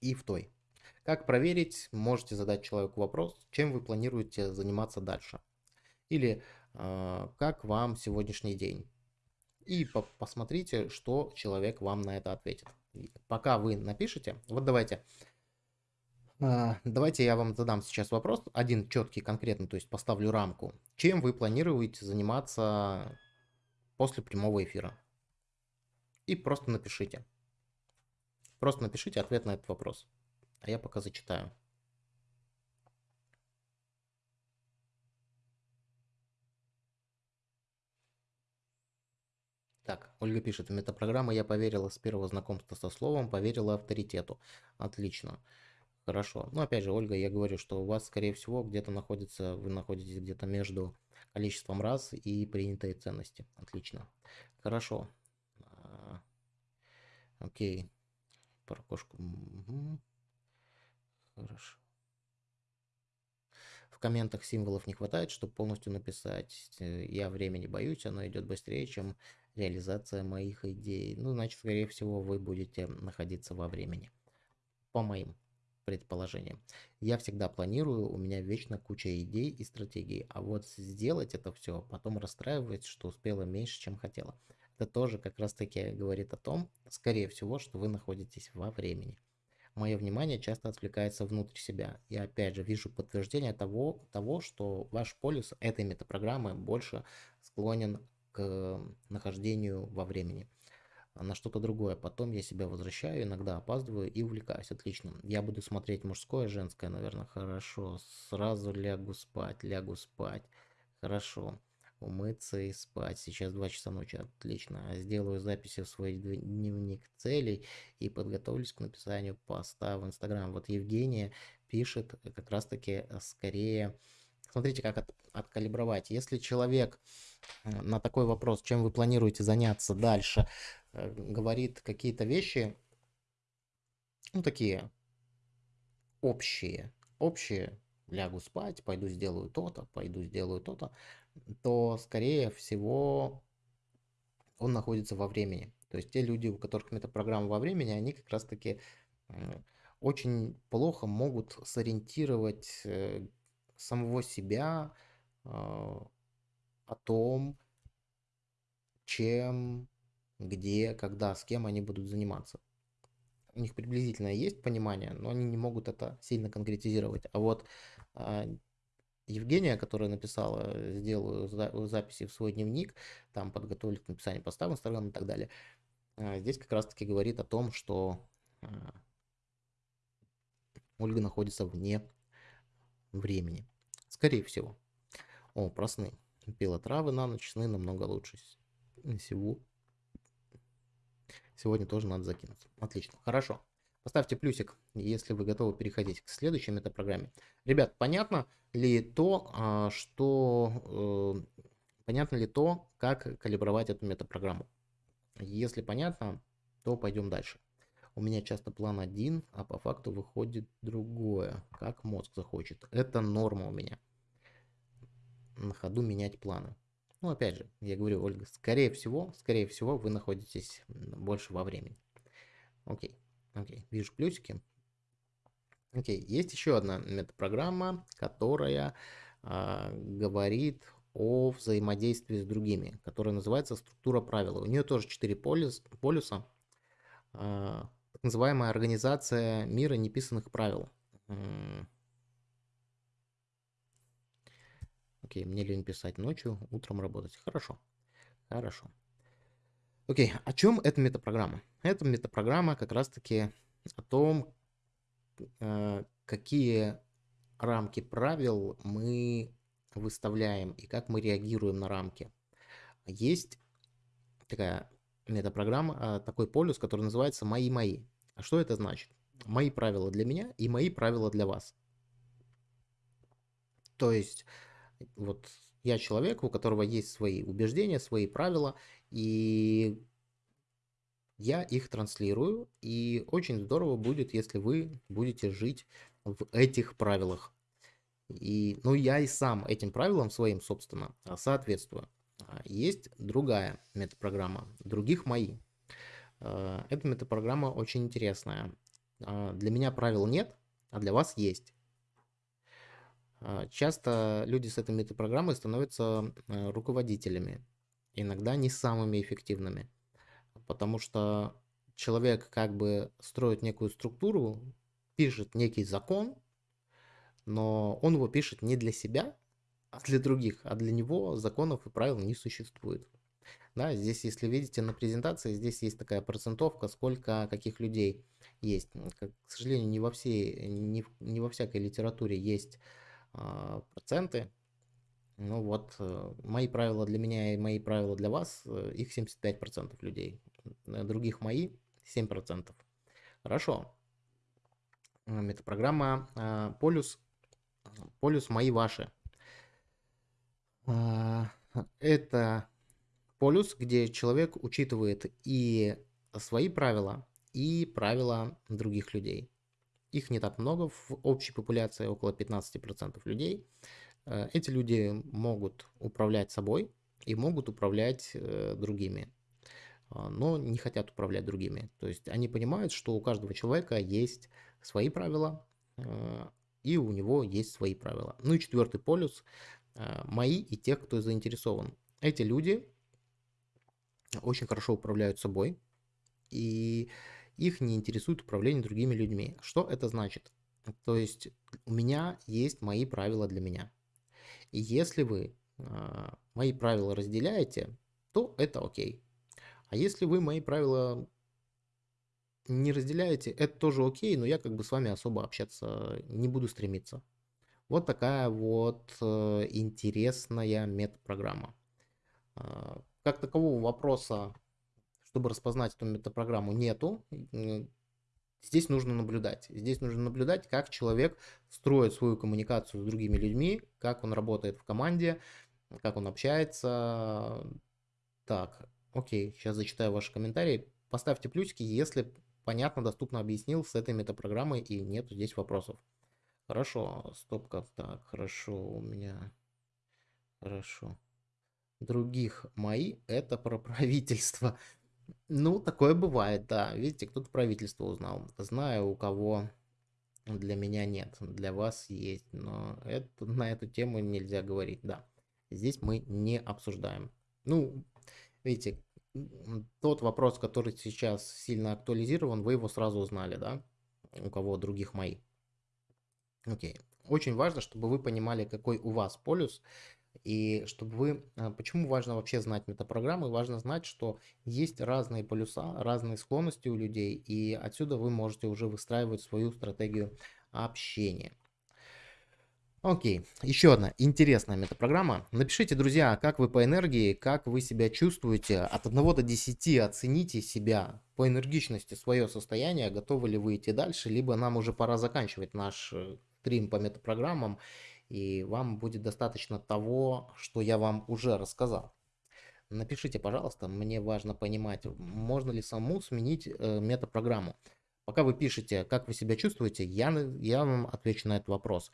и в той. Как проверить? Можете задать человеку вопрос, чем вы планируете заниматься дальше. Или э, как вам сегодняшний день. И по посмотрите, что человек вам на это ответит. Пока вы напишите, вот давайте а, давайте я вам задам сейчас вопрос, один четкий, конкретно, то есть поставлю рамку. Чем вы планируете заниматься после прямого эфира? И просто напишите. Просто напишите ответ на этот вопрос. А я пока зачитаю. Так, Ольга пишет, в метапрограммы я поверила с первого знакомства со словом, поверила авторитету. Отлично. Хорошо. Ну, опять же, Ольга, я говорю, что у вас, скорее всего, где-то находится, вы находитесь где-то между количеством раз и принятой ценности. Отлично. Хорошо. А, окей. Про кошку. Угу. Хорошо. В комментах символов не хватает, чтобы полностью написать. Э, я времени боюсь, оно идет быстрее, чем реализация моих идей. Ну, значит, скорее всего, вы будете находиться во времени. По моим предположением. Я всегда планирую, у меня вечно куча идей и стратегий, а вот сделать это все, потом расстраивать, что успела меньше, чем хотела. Это тоже как раз таки говорит о том, скорее всего, что вы находитесь во времени. Мое внимание часто отвлекается внутрь себя. Я опять же вижу подтверждение того, того что ваш полюс этой метапрограммы больше склонен к нахождению во времени. на что-то другое. Потом я себя возвращаю, иногда опаздываю и увлекаюсь. Отлично. Я буду смотреть мужское, женское, наверное. Хорошо. Сразу лягу спать, лягу спать. Хорошо. Умыться и спать. Сейчас 2 часа ночи. Отлично. Сделаю записи в свой дневник целей и подготовлюсь к написанию поста в Инстаграм. Вот Евгения пишет как раз-таки скорее... Смотрите, как от, откалибровать. Если человек э, на такой вопрос, чем вы планируете заняться дальше, Э, говорит какие-то вещи, ну, такие общие, общие, лягу спать, пойду сделаю то-то, пойду сделаю то-то, то, скорее всего, он находится во времени. То есть те люди, у которых метапрограмма во времени, они как раз-таки э, очень плохо могут сориентировать э, самого себя о том, чем где, когда, с кем они будут заниматься. У них приблизительно есть понимание, но они не могут это сильно конкретизировать. А вот а, Евгения, которая написала, сделаю записи в свой дневник, там подготовлю к написанию поста в Инстаграм и так далее, а, здесь как раз-таки говорит о том, что а, Ольга находится вне времени. Скорее всего. О, про сны. Пила травы на ночь, сны намного лучше. Сегодня тоже надо закинуть. Отлично, хорошо. Поставьте плюсик, если вы готовы переходить к следующей метапрограмме. Ребят, понятно ли то, а, что... Э, понятно ли то, как калибровать эту метапрограмму? Если понятно, то пойдем дальше. У меня часто план один, а по факту выходит другое, как мозг захочет. Это норма у меня. На ходу менять планы. Ну, опять же, я говорю, Ольга, скорее всего, скорее всего, вы находитесь больше во времени. Окей, окей, вижу плюсики. Окей, есть еще одна метапрограмма, которая э, говорит о взаимодействии с другими, которая называется структура правил. У нее тоже 4 полюс, полюса. Э, так называемая организация мира неписанных правил. Окей, мне лень писать ночью, утром работать. Хорошо. Хорошо. Окей, о чем эта метапрограмма? Эта метапрограмма как раз-таки о том, э, какие рамки правил мы выставляем и как мы реагируем на рамки. Есть такая метапрограмма, а, такой полюс, который называется «Мои-мои». А что это значит? Мои правила для меня и мои правила для вас. То есть вот я человек, у которого есть свои убеждения, свои правила, и я их транслирую, и очень здорово будет, если вы будете жить в этих правилах. И, ну, я и сам этим правилам своим, собственно, соответствую. А, есть другая метапрограмма, других мои. А, эта метапрограмма очень интересная. А, для меня правил нет, а для вас есть. А, часто люди с этой метапрограммой становятся э, руководителями, иногда не самыми эффективными, потому что человек как бы строит некую структуру, пишет некий закон, но он его пишет не для себя, а для других, а для него законов и правил не существует. Да, здесь, если видите на презентации, здесь есть такая процентовка, сколько каких людей есть. К сожалению, не во всей, не, не во всякой литературе есть проценты. Ну вот, э, мои правила для меня и мои правила для вас, э, их 75% людей. Других мои 7%. Хорошо. Метапрограмма а, Полюс. Полюс мои ваши. А, это полюс, где человек учитывает и свои правила, и правила других людей. Их не так много в общей популяции, около 15% людей. Э, эти люди могут управлять собой и могут управлять э, другими, а, но не хотят управлять другими. То есть они понимают, что у каждого человека есть свои правила, э, и у него есть свои правила. Ну и четвертый полюс – мои и тех, кто заинтересован. Эти люди очень хорошо управляют собой, и их не интересует управление другими людьми. Что это значит? То есть у меня есть мои правила для меня. И если вы э, мои правила разделяете, то это окей. А если вы мои правила не разделяете, это тоже окей, но я как бы с вами особо общаться не буду стремиться. Вот такая вот э, интересная метапрограмма. А, как такового вопроса, чтобы распознать эту метапрограмму, нету. Здесь нужно наблюдать. Здесь нужно наблюдать, как человек строит свою коммуникацию с другими людьми, как он работает в команде, как он общается. Так, окей, сейчас зачитаю ваши комментарии. Поставьте плюсики, если понятно, доступно объяснил с этой метапрограммой и нет здесь вопросов. Хорошо, стопка, так, хорошо, у меня, хорошо. Других мои, это про правительство. Ну, такое бывает, да. Видите, кто-то правительство узнал. Знаю, у кого для меня нет, для вас есть, но это, на эту тему нельзя говорить, да. Здесь мы не обсуждаем. Ну, видите, тот вопрос, который сейчас сильно актуализирован, вы его сразу узнали, да? У кого других мои. Окей. Очень важно, чтобы вы понимали, какой у вас полюс, и чтобы вы... А, почему важно вообще знать метапрограммы? Важно знать, что есть разные полюса, разные склонности у людей, и отсюда вы можете уже выстраивать свою стратегию общения. Окей, еще одна интересная метапрограмма. Напишите, друзья, как вы по энергии, как вы себя чувствуете. От 1 до 10 оцените себя по энергичности, свое состояние, готовы ли вы идти дальше, либо нам уже пора заканчивать наш э, стрим по метапрограммам, и вам будет достаточно того, что я вам уже рассказал. Напишите, пожалуйста, мне важно понимать, можно ли саму сменить э, метапрограмму. Пока вы пишете, как вы себя чувствуете, я, я вам отвечу на этот вопрос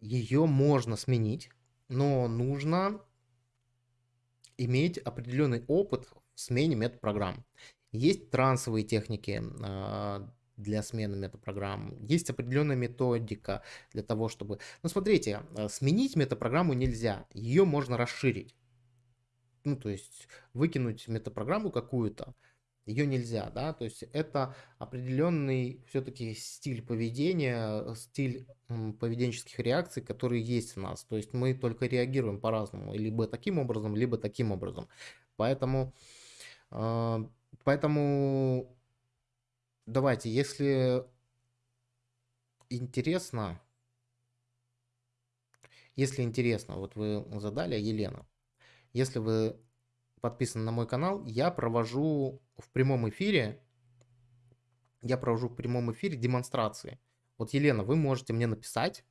ее можно сменить, но нужно иметь определенный опыт в смене метапрограмм. Есть трансовые техники а, для смены метапрограмм, есть определенная методика для того, чтобы... Ну, смотрите, а, сменить метапрограмму нельзя, ее можно расширить. Ну, то есть выкинуть метапрограмму какую-то, ее нельзя, да, то есть это определенный все-таки стиль поведения, стиль поведенческих реакций, которые есть в нас, то есть мы только реагируем по-разному, либо таким образом, либо таким образом, поэтому, а, поэтому давайте, если интересно, если интересно, вот вы задали, Елена, если вы подписаны на мой канал, я провожу в прямом эфире, я провожу в прямом эфире демонстрации. Вот, Елена, вы можете мне написать,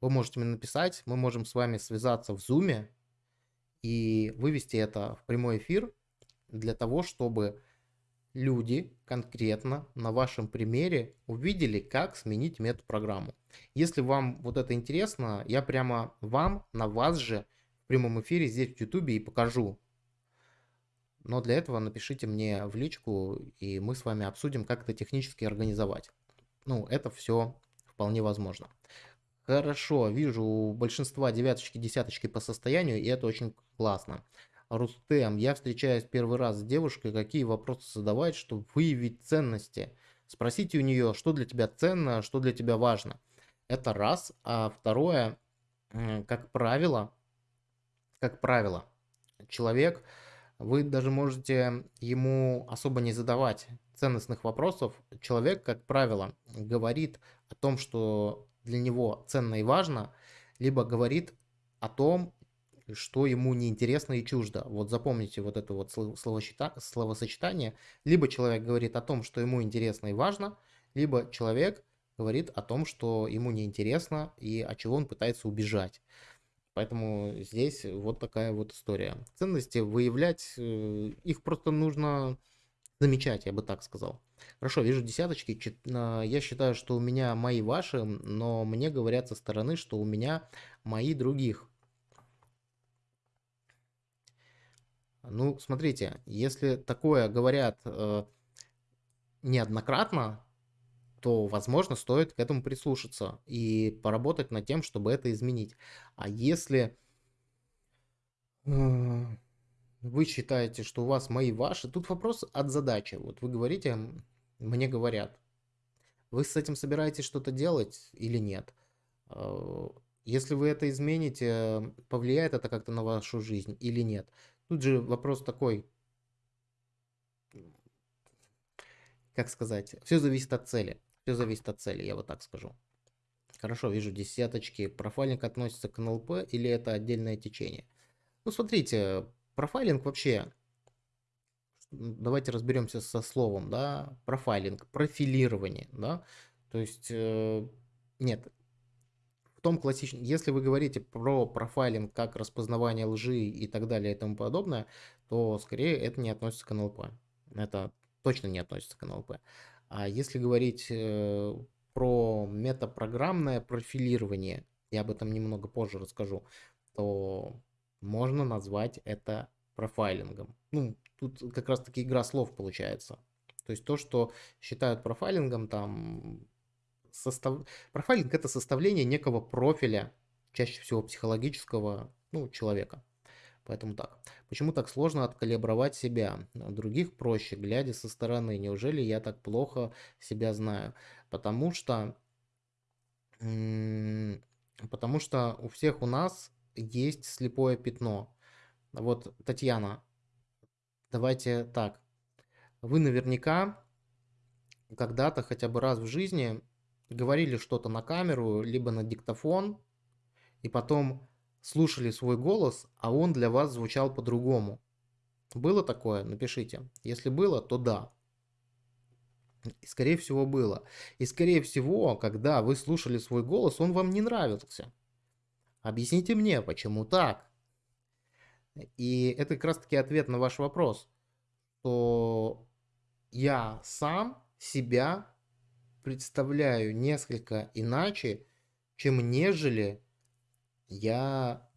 вы можете мне написать, мы можем с вами связаться в Zoom и вывести это в прямой эфир для того, чтобы люди конкретно на вашем примере увидели, как сменить метапрограмму. Если вам вот это интересно, я прямо вам, на вас же в прямом эфире здесь в YouTube и покажу, но для этого напишите мне в личку, и мы с вами обсудим, как это технически организовать. Ну, это все вполне возможно. Хорошо, вижу у большинства девяточки, десяточки по состоянию, и это очень классно. Рустем, я встречаюсь первый раз с девушкой, какие вопросы задавать, чтобы выявить ценности. Спросите у нее, что для тебя ценно, что для тебя важно. Это раз. А второе, как правило, как правило, человек вы даже можете ему особо не задавать ценностных вопросов. Человек, как правило, говорит о том, что для него ценно и важно, либо говорит о том, что ему неинтересно и чуждо. Вот запомните вот это вот словосочетание. Либо человек говорит о том, что ему интересно и важно, либо человек говорит о том, что ему неинтересно и от чего он пытается убежать. Поэтому здесь вот такая вот история. Ценности выявлять, э, их просто нужно замечать, я бы так сказал. Хорошо, вижу десяточки. Я считаю, что у меня мои ваши, но мне говорят со стороны, что у меня мои других. Ну, смотрите, если такое говорят э, неоднократно, то, возможно, стоит к этому прислушаться и поработать над тем, чтобы это изменить. А если э, вы считаете, что у вас мои ваши, тут вопрос от задачи. Вот вы говорите, мне говорят, вы с этим собираетесь что-то делать или нет? Э, если вы это измените, повлияет это как-то на вашу жизнь или нет? Тут же вопрос такой, как сказать, все зависит от цели. Все зависит от цели, я вот так скажу. Хорошо, вижу десяточки. Профайлинг относится к НЛП или это отдельное течение? Ну, смотрите, профайлинг вообще... Давайте разберемся со словом, да, профайлинг, профилирование, да. То есть, э, нет, в том классичном, если вы говорите про профайлинг как распознавание лжи и так далее и тому подобное, то скорее это не относится к НЛП. Это точно не относится к НЛП. А если говорить э, про метапрограммное профилирование, я об этом немного позже расскажу, то можно назвать это профайлингом. Ну, тут как раз таки игра слов получается. То есть то, что считают профайлингом, там состав... профайлинг это составление некого профиля, чаще всего психологического, ну, человека. Поэтому так. Почему так сложно откалибровать себя? Других проще, глядя со стороны. Неужели я так плохо себя знаю? Потому что, потому что у всех у нас есть слепое пятно. Вот, Татьяна, давайте так. Вы наверняка когда-то хотя бы раз в жизни говорили что-то на камеру, либо на диктофон, и потом слушали свой голос, а он для вас звучал по-другому. Было такое? Напишите. Если было, то да. И скорее всего было. И скорее всего, когда вы слушали свой голос, он вам не нравился. Объясните мне, почему так? И это как раз таки ответ на ваш вопрос, что я сам себя представляю несколько иначе, чем нежели я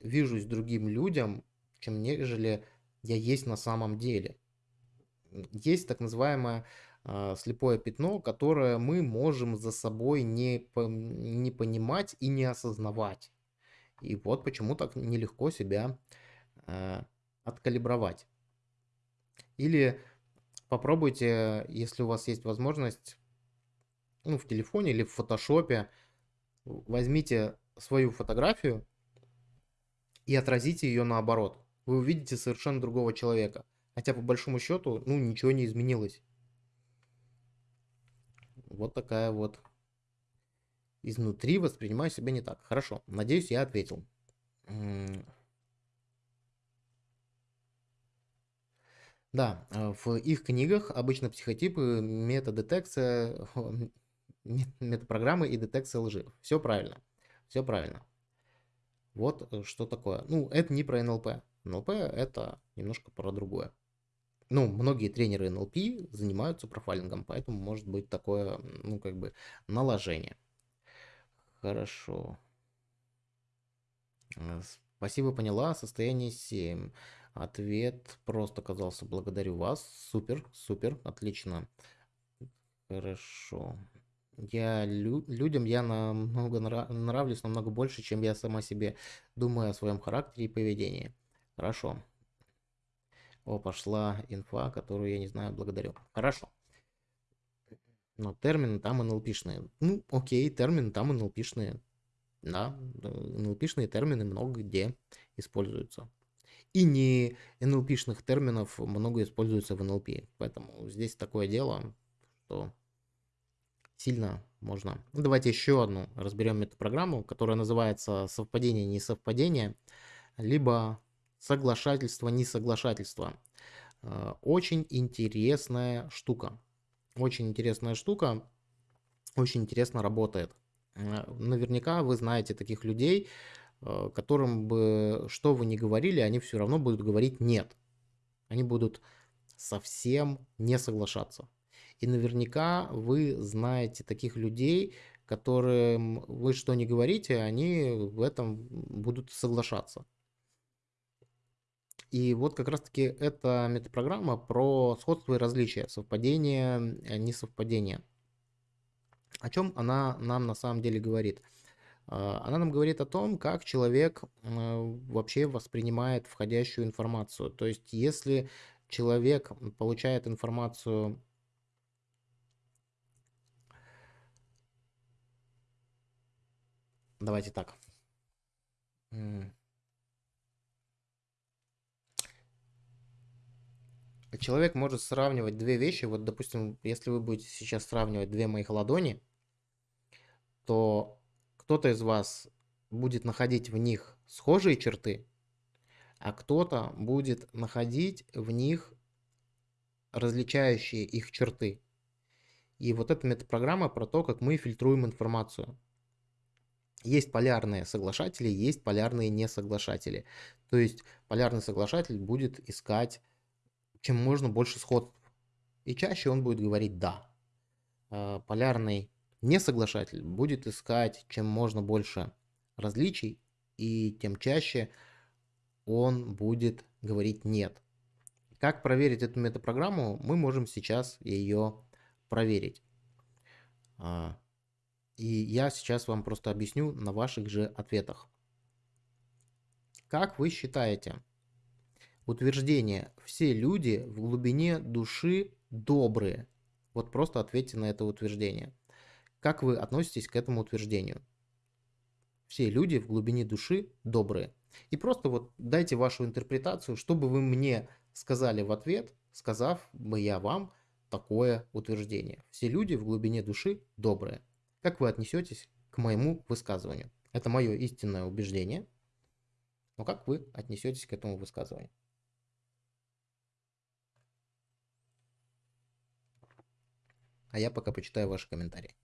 вижусь другим людям, чем нежели я есть на самом деле. Есть так называемое э, слепое пятно, которое мы можем за собой не, по, не понимать и не осознавать. И вот почему так нелегко себя э, откалибровать. Или попробуйте, если у вас есть возможность, ну, в телефоне или в фотошопе, возьмите свою фотографию и отразите ее наоборот. Вы увидите совершенно другого человека. Хотя по большому счету, ну, ничего не изменилось. Вот такая вот. Изнутри воспринимаю себя не так. Хорошо, надеюсь, я ответил. Да, э, в их книгах обычно психотипы, метадетекция, метапрограммы и детекция лжи. Все правильно. Все правильно. Вот э, что такое. Ну, это не про НЛП. НЛП это немножко про другое. Ну, многие тренеры НЛП занимаются профайлингом, поэтому может быть такое, ну, как бы, наложение. Хорошо. Спасибо, поняла. Состояние 7. Ответ просто оказался. Благодарю вас. Супер, супер, отлично. Хорошо. Я лю людям я намного нрав нравлюсь намного больше, чем я сама себе думаю о своем характере и поведении. Хорошо. О, пошла инфа, которую я не знаю, благодарю. Хорошо. Но термины там НЛПшные. Ну, окей, термины там НЛПшные. Да, НЛПшные термины много где используются. И не НЛПшных терминов много используется в НЛП. Поэтому здесь такое дело, что сильно можно. Ну, давайте еще одну разберем метапрограмму, которая называется совпадение-несовпадение, либо соглашательство-несоглашательство. Э, очень интересная штука. Очень интересная штука. Очень интересно работает. Э, наверняка вы знаете таких людей, э, которым бы что вы ни говорили, они все равно будут говорить нет. Они будут совсем не соглашаться. И наверняка вы знаете таких людей, которым вы что не говорите, они в этом будут соглашаться. И вот как раз-таки эта метапрограмма про сходство и различия, совпадение, э, несовпадение. О чем она нам на самом деле говорит? А, она нам говорит о том, как человек э, вообще воспринимает входящую информацию. То есть, если человек получает информацию Давайте так. человек может сравнивать две вещи. Вот, допустим, если вы будете сейчас сравнивать две моих ладони, то кто-то из вас будет находить в них схожие черты, а кто-то будет находить в них различающие их черты. И вот эта метапрограмма про то, как мы фильтруем информацию. Есть полярные соглашатели, есть полярные несоглашатели. То есть полярный соглашатель будет искать чем можно больше сходств. И чаще он будет говорить «да». А полярный несоглашатель будет искать чем можно больше различий, и тем чаще он будет говорить «нет». Как проверить эту метапрограмму, мы можем сейчас ее проверить. И я сейчас вам просто объясню на ваших же ответах. Как вы считаете, утверждение «все люди в глубине души добрые»? Вот просто ответьте на это утверждение. Как вы относитесь к этому утверждению? Все люди в глубине души добрые. И просто вот дайте вашу интерпретацию, чтобы вы мне сказали в ответ, сказав бы я вам такое утверждение. Все люди в глубине души добрые. Как вы отнесетесь к моему высказыванию? Это мое истинное убеждение. Но как вы отнесетесь к этому высказыванию? А я пока почитаю ваши комментарии.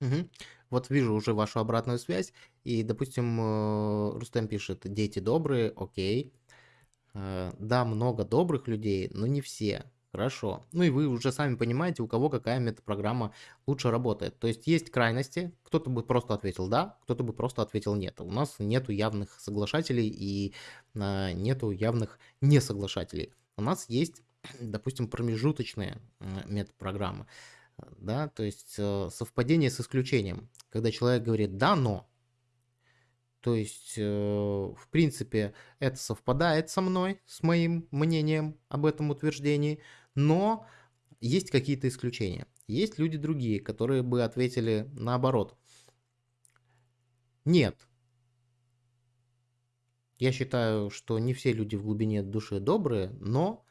Мгм. Вот вижу уже вашу обратную связь. И, допустим, э, Рустем пишет, дети добрые, окей. Э, Да, много добрых людей, но не все. Хорошо. Ну и вы уже сами понимаете, у кого какая метапрограмма лучше работает. То есть есть крайности, кто-то бы просто ответил да, кто-то бы просто ответил нет. У нас нету явных соглашателей и э, нету явных несоглашателей. У нас есть, допустим, промежуточные э, метапрограммы да, то есть э, совпадение с исключением, когда человек говорит «да, но», то есть, э, в принципе, это совпадает со мной, с моим мнением об этом утверждении, но есть какие-то исключения. Есть люди другие, которые бы ответили наоборот. Нет. Я считаю, что не все люди в глубине души добрые, но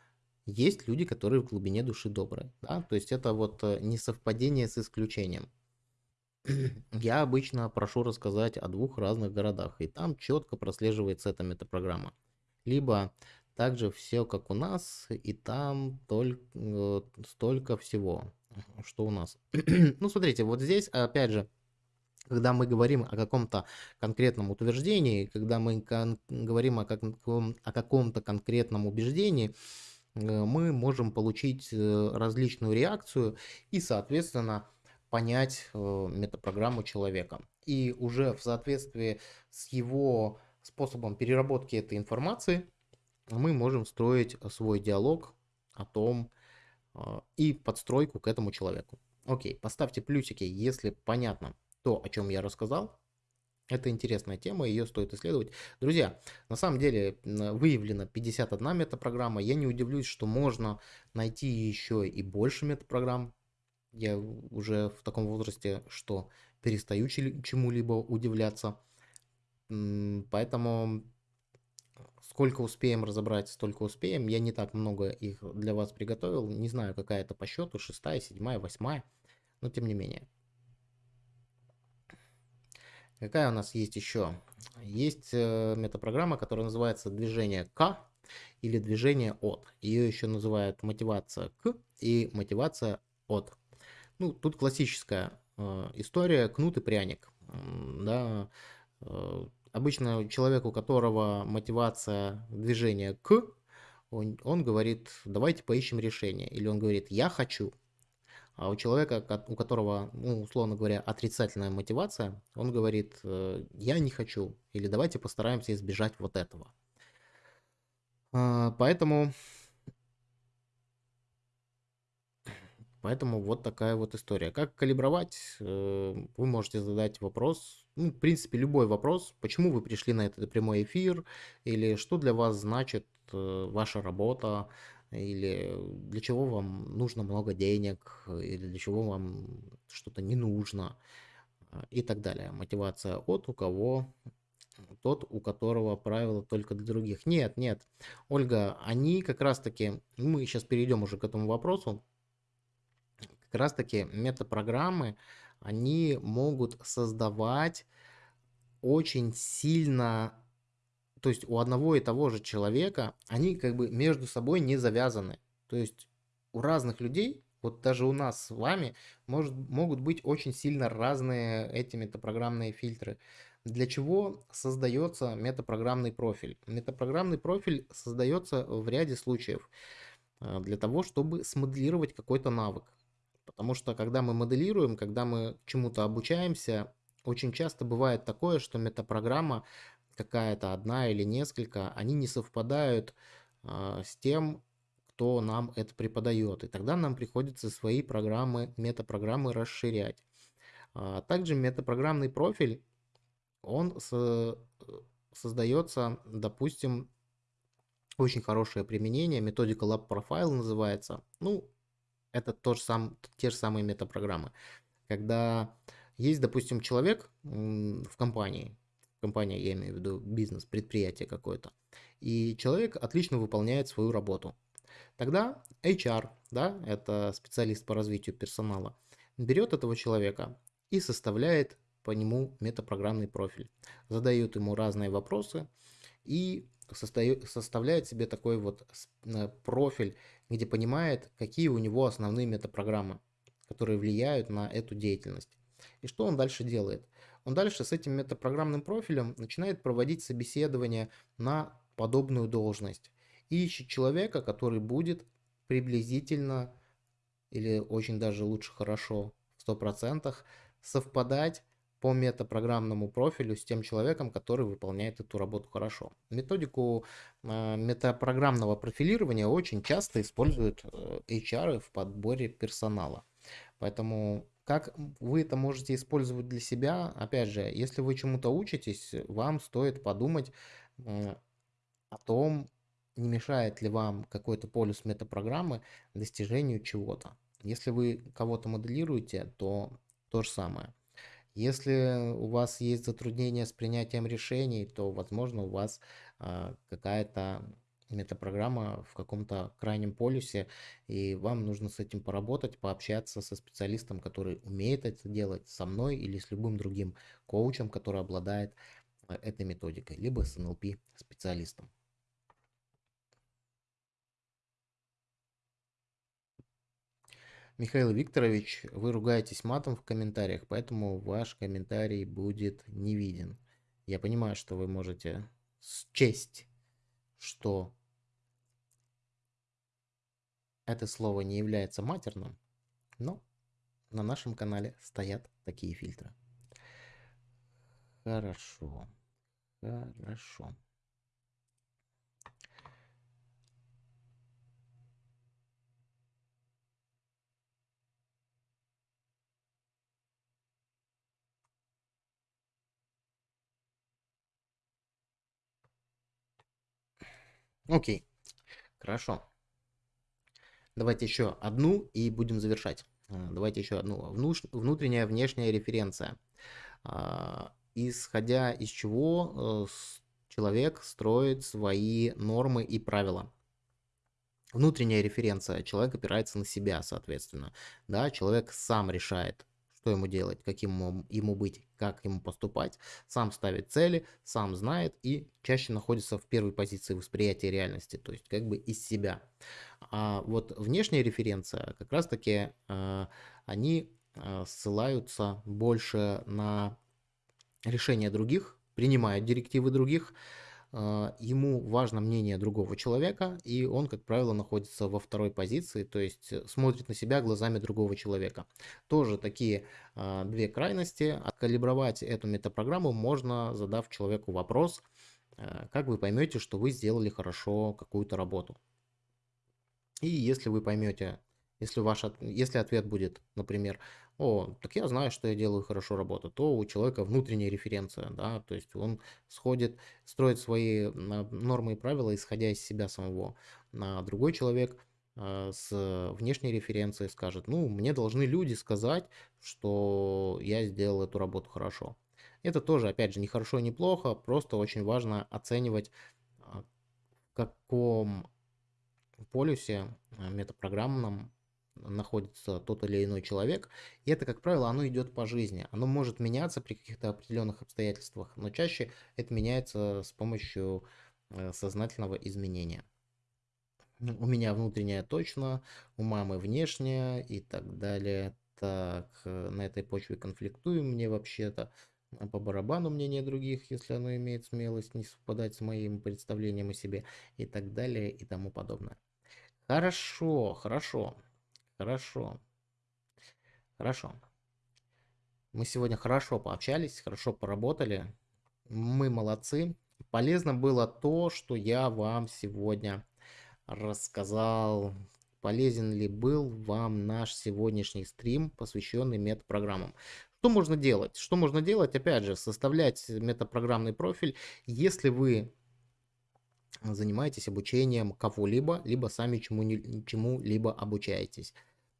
есть люди, которые в глубине души добрые. Да? То есть это вот э, не совпадение с исключением. Я обычно прошу рассказать о двух разных городах, и там четко прослеживается эта метапрограмма. Либо также все как у нас, и там только, э, столько всего, что у нас. ну, смотрите, вот здесь, опять же, когда мы говорим о каком-то конкретном утверждении, когда мы говорим о, каком- о каком-то конкретном убеждении, Э, мы можем получить э, различную реакцию и, соответственно, понять э, метапрограмму человека. И уже в соответствии с его способом переработки этой информации мы можем строить свой диалог о том и подстройку к этому человеку. Окей, поставьте плюсики, если понятно то, о чем я рассказал. Это интересная тема, ее стоит исследовать. Друзья, на самом деле выявлено 51 метапрограмма. Я не удивлюсь, что можно найти еще и больше метапрограмм. Я уже в таком возрасте, что перестаю чему-либо удивляться. Поэтому сколько успеем разобрать, столько успеем. Я не так много их для вас приготовил. Не знаю, какая это по счету, шестая, седьмая, восьмая. Но тем не менее. Какая у нас есть еще? Есть э, метапрограмма, которая называется движение к или движение от. Ее еще называют мотивация к и мотивация от. Ну, тут классическая э, история кнут и пряник. Да, э, обычно человек, у которого мотивация движения к, он, он говорит, давайте поищем решение. Или он говорит, я хочу. А у человека, у которого, ну, условно говоря, отрицательная мотивация, он говорит, э, я не хочу, или давайте постараемся избежать вот этого. А, поэтому Поэтому вот такая вот история. Как калибровать? Э, вы можете задать вопрос, ну, в принципе, любой вопрос, почему вы пришли на этот прямой эфир, или что для вас значит э, ваша работа, или для чего вам нужно много денег, или для чего вам что-то не нужно, э, и так далее. Мотивация от у кого тот, у которого правила только для других. Нет, нет, Ольга, они как раз-таки, мы сейчас перейдем уже к этому вопросу, как раз таки метапрограммы, они могут создавать очень сильно, то есть у одного и того же человека, они как бы между собой не завязаны. То есть у разных людей, вот даже у нас с вами, может, могут быть очень сильно разные эти метапрограммные фильтры. Для чего создается метапрограммный профиль? Метапрограммный профиль создается в ряде случаев э, для того, чтобы смоделировать какой-то навык. Потому что когда мы моделируем, когда мы чему-то обучаемся, очень часто бывает такое, что метапрограмма какая-то одна или несколько, они не совпадают э, с тем, кто нам это преподает. И тогда нам приходится свои программы, метапрограммы расширять. А также метапрограммный профиль, он со, создается, допустим, очень хорошее применение, методика Lab Profile называется. Ну, это то же сам, те же самые метапрограммы. Когда есть, допустим, человек в компании, компания, я имею в виду бизнес, предприятие какое-то, и человек отлично выполняет свою работу. Тогда HR, да, это специалист по развитию персонала, берет этого человека и составляет по нему метапрограммный профиль. Задают ему разные вопросы и составляет себе такой вот э, профиль где понимает, какие у него основные метапрограммы, которые влияют на эту деятельность. И что он дальше делает? Он дальше с этим метапрограммным профилем начинает проводить собеседование на подобную должность и ищет человека, который будет приблизительно или очень даже лучше хорошо в 100% совпадать по метапрограммному профилю с тем человеком, который выполняет эту работу хорошо. Методику э, метапрограммного профилирования очень часто используют э, HR в подборе персонала. Поэтому как вы это можете использовать для себя? Опять же, если вы чему-то учитесь, вам стоит подумать э, о том, не мешает ли вам какой-то полюс метапрограммы достижению чего-то. Если вы кого-то моделируете, то то же самое. Если у вас есть затруднения с принятием решений, то, возможно, у вас а, какая-то метапрограмма в каком-то крайнем полюсе, и вам нужно с этим поработать, пообщаться со специалистом, который умеет это делать, со мной или с любым другим коучем, который обладает а, этой методикой, либо с NLP специалистом. Михаил Викторович, вы ругаетесь матом в комментариях, поэтому ваш комментарий будет не виден. Я понимаю, что вы можете счесть, что это слово не является матерным, но на нашем канале стоят такие фильтры. Хорошо. Хорошо. Окей, хорошо. Давайте еще одну и будем завершать. А, давайте еще одну. Внутренняя, внешняя референция. А, исходя из чего э, человек строит свои нормы и правила. Внутренняя референция. Человек опирается на себя, соответственно. Да, человек сам решает, что ему делать, каким ему быть, как ему поступать, сам ставит цели, сам знает и чаще находится в первой позиции восприятия реальности, то есть как бы из себя. А вот внешняя референция, как раз таки э, они э, ссылаются больше на решения других, принимают директивы других, ему важно мнение другого человека, и он, как правило, находится во второй позиции, то есть э, смотрит на себя глазами другого человека. Тоже такие а, две крайности. Откалибровать эту метапрограмму можно, задав человеку вопрос, а, как вы поймете, что вы сделали хорошо какую-то работу. И если вы поймете, если, ваш, если ответ будет, например, о, так я знаю, что я делаю хорошо работу, то у человека внутренняя референция, да, то есть он сходит, строит свои нормы и правила, исходя из себя самого. А другой человек а, с внешней референцией скажет, ну, мне должны люди сказать, что я сделал эту работу хорошо. Это тоже, опять же, не хорошо, не плохо, просто очень важно оценивать, а, в каком полюсе а, метапрограммном находится тот или иной человек. И это, как правило, оно идет по жизни. Оно может меняться при каких-то определенных обстоятельствах, но чаще это меняется с помощью э, сознательного изменения. У меня внутренняя точно, у мамы внешняя и так далее. Так, э, на этой почве конфликтуем мне вообще-то по барабану мнение других, если оно имеет смелость не совпадать с моим представлением о себе и так далее и тому подобное. Хорошо, хорошо, хорошо, хорошо. Мы сегодня хорошо пообщались, хорошо поработали. Мы молодцы. Полезно было то, что я вам сегодня рассказал. Полезен ли был вам наш сегодняшний стрим, посвященный метапрограммам? Что можно делать? Что можно делать? Опять же, составлять метапрограммный профиль, если вы занимаетесь обучением кого-либо, либо сами чему-либо чему обучаетесь.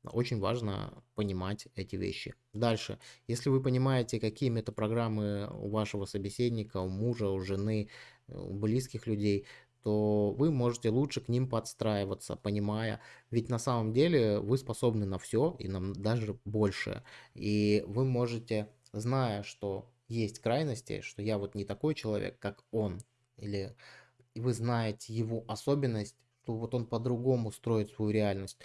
Очень важно понимать эти вещи. Дальше, если вы понимаете, какие метапрограммы у вашего собеседника, у мужа, у жены, у близких людей, то вы можете лучше к ним подстраиваться, понимая, ведь на самом деле вы способны на все и нам даже больше. И вы можете, зная, что есть крайности, что я вот не такой человек, как он, или вы знаете его особенность, что вот он по-другому строит свою реальность,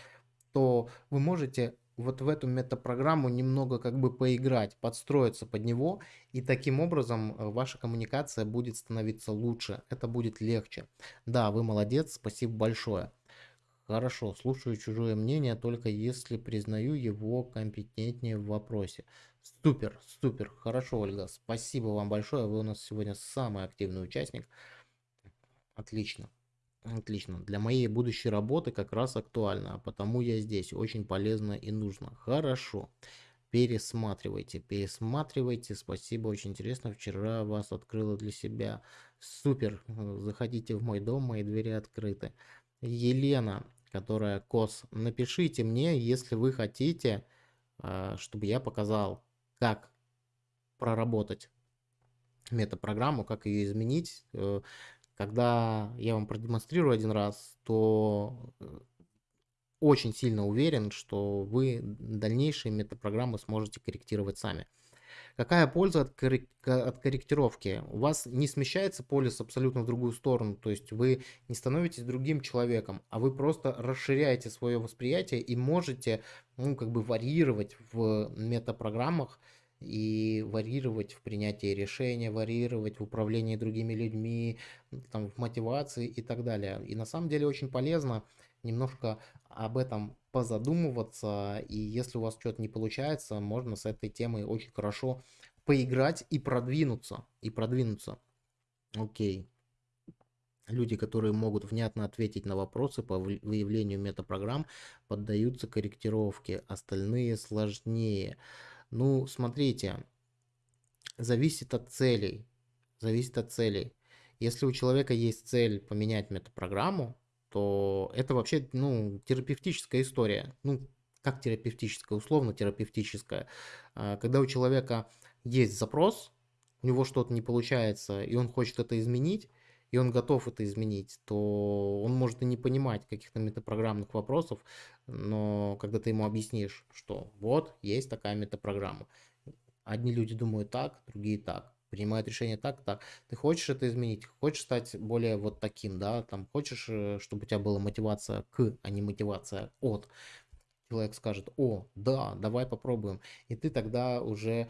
то вы можете вот в эту метапрограмму немного как бы поиграть, подстроиться под него, и таким образом э, ваша коммуникация будет становиться лучше, это будет легче. Да, вы молодец, спасибо большое. Хорошо, слушаю чужое мнение, только если признаю его компетентнее в вопросе. Супер, супер, хорошо, Ольга, спасибо вам большое, вы у нас сегодня самый активный участник. Отлично. Отлично. Для моей будущей работы как раз актуально, а потому я здесь. Очень полезно и нужно. Хорошо. Пересматривайте, пересматривайте. Спасибо, очень интересно. Вчера вас открыла для себя. Супер. Заходите в мой дом, мои двери открыты. Елена, которая КОС, напишите мне, если вы хотите, а, чтобы я показал, как проработать метапрограмму, как ее изменить. Когда я вам продемонстрирую один раз, то э, очень сильно уверен, что вы дальнейшие метапрограммы сможете корректировать сами. Какая польза от, от корректировки? У вас не смещается полис абсолютно в другую сторону, то есть вы не становитесь другим человеком, а вы просто расширяете свое восприятие и можете ну, как бы варьировать в метапрограммах и варьировать в принятии решения, варьировать в управлении другими людьми, там, в мотивации и так далее. И на самом деле очень полезно немножко об этом позадумываться, и если у вас что-то не получается, можно с этой темой очень хорошо поиграть и продвинуться, и продвинуться. Окей. Люди, которые могут внятно ответить на вопросы по выявлению метапрограмм, поддаются корректировке, остальные сложнее. Ну, смотрите, зависит от целей. Зависит от целей. Если у человека есть цель поменять метапрограмму, то это вообще, ну, терапевтическая история. Ну, как терапевтическая, условно терапевтическая. А, когда у человека есть запрос, у него что-то не получается, и он хочет это изменить, и он готов это изменить, то он может и не понимать каких-то метапрограммных вопросов, но когда ты ему объяснишь, что вот, есть такая метапрограмма, одни люди думают так, другие так, принимают решение так, так. Ты хочешь это изменить, хочешь стать более вот таким, да, там, хочешь, э, чтобы у тебя была мотивация к, а не мотивация от. Человек скажет, о, да, давай попробуем. И ты тогда уже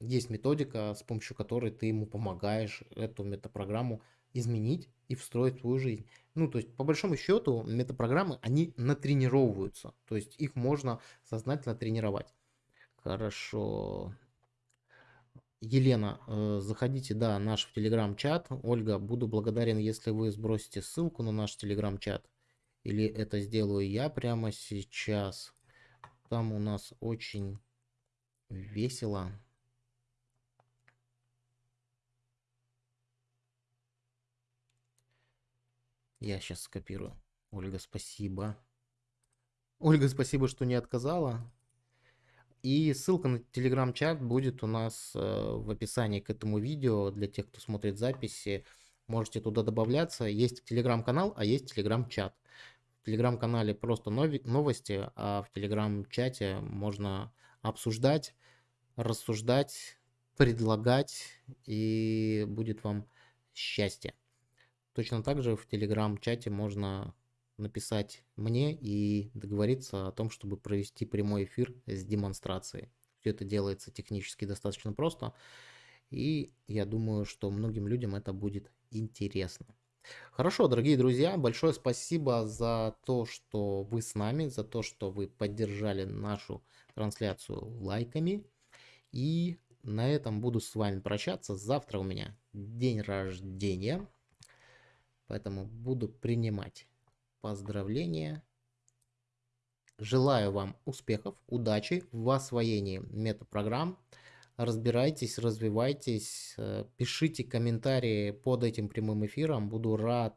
есть методика, с помощью которой ты ему помогаешь эту метапрограмму изменить и встроить в свою жизнь. Ну, то есть, по большому счету, метапрограммы, они натренировываются. То есть, их можно сознательно тренировать. Хорошо. Елена, э, заходите, да, наш в телеграм-чат. Ольга, буду благодарен, если вы сбросите ссылку на наш телеграм-чат. Или это сделаю я прямо сейчас. Там у нас очень весело. Я сейчас скопирую. Ольга, спасибо. Ольга, спасибо, что не отказала. И ссылка на телеграм-чат будет у нас э, в описании к этому видео для тех, кто смотрит записи. Можете туда добавляться. Есть телеграм-канал, а есть телеграм-чат. В телеграм-канале просто новости, а в телеграм-чате можно обсуждать, рассуждать, предлагать, и будет вам счастье. Точно так же в телеграм-чате можно написать мне и договориться о том, чтобы провести прямой эфир с демонстрацией. Все это делается технически достаточно просто, и я думаю, что многим людям это будет интересно. Хорошо, дорогие друзья, большое спасибо за то, что вы с нами, за то, что вы поддержали нашу трансляцию лайками. И на этом буду с вами прощаться. Завтра у меня день рождения. Поэтому буду принимать поздравления. Желаю вам успехов, удачи в освоении метапрограмм. Разбирайтесь, развивайтесь, э, пишите комментарии под этим прямым эфиром. Буду рад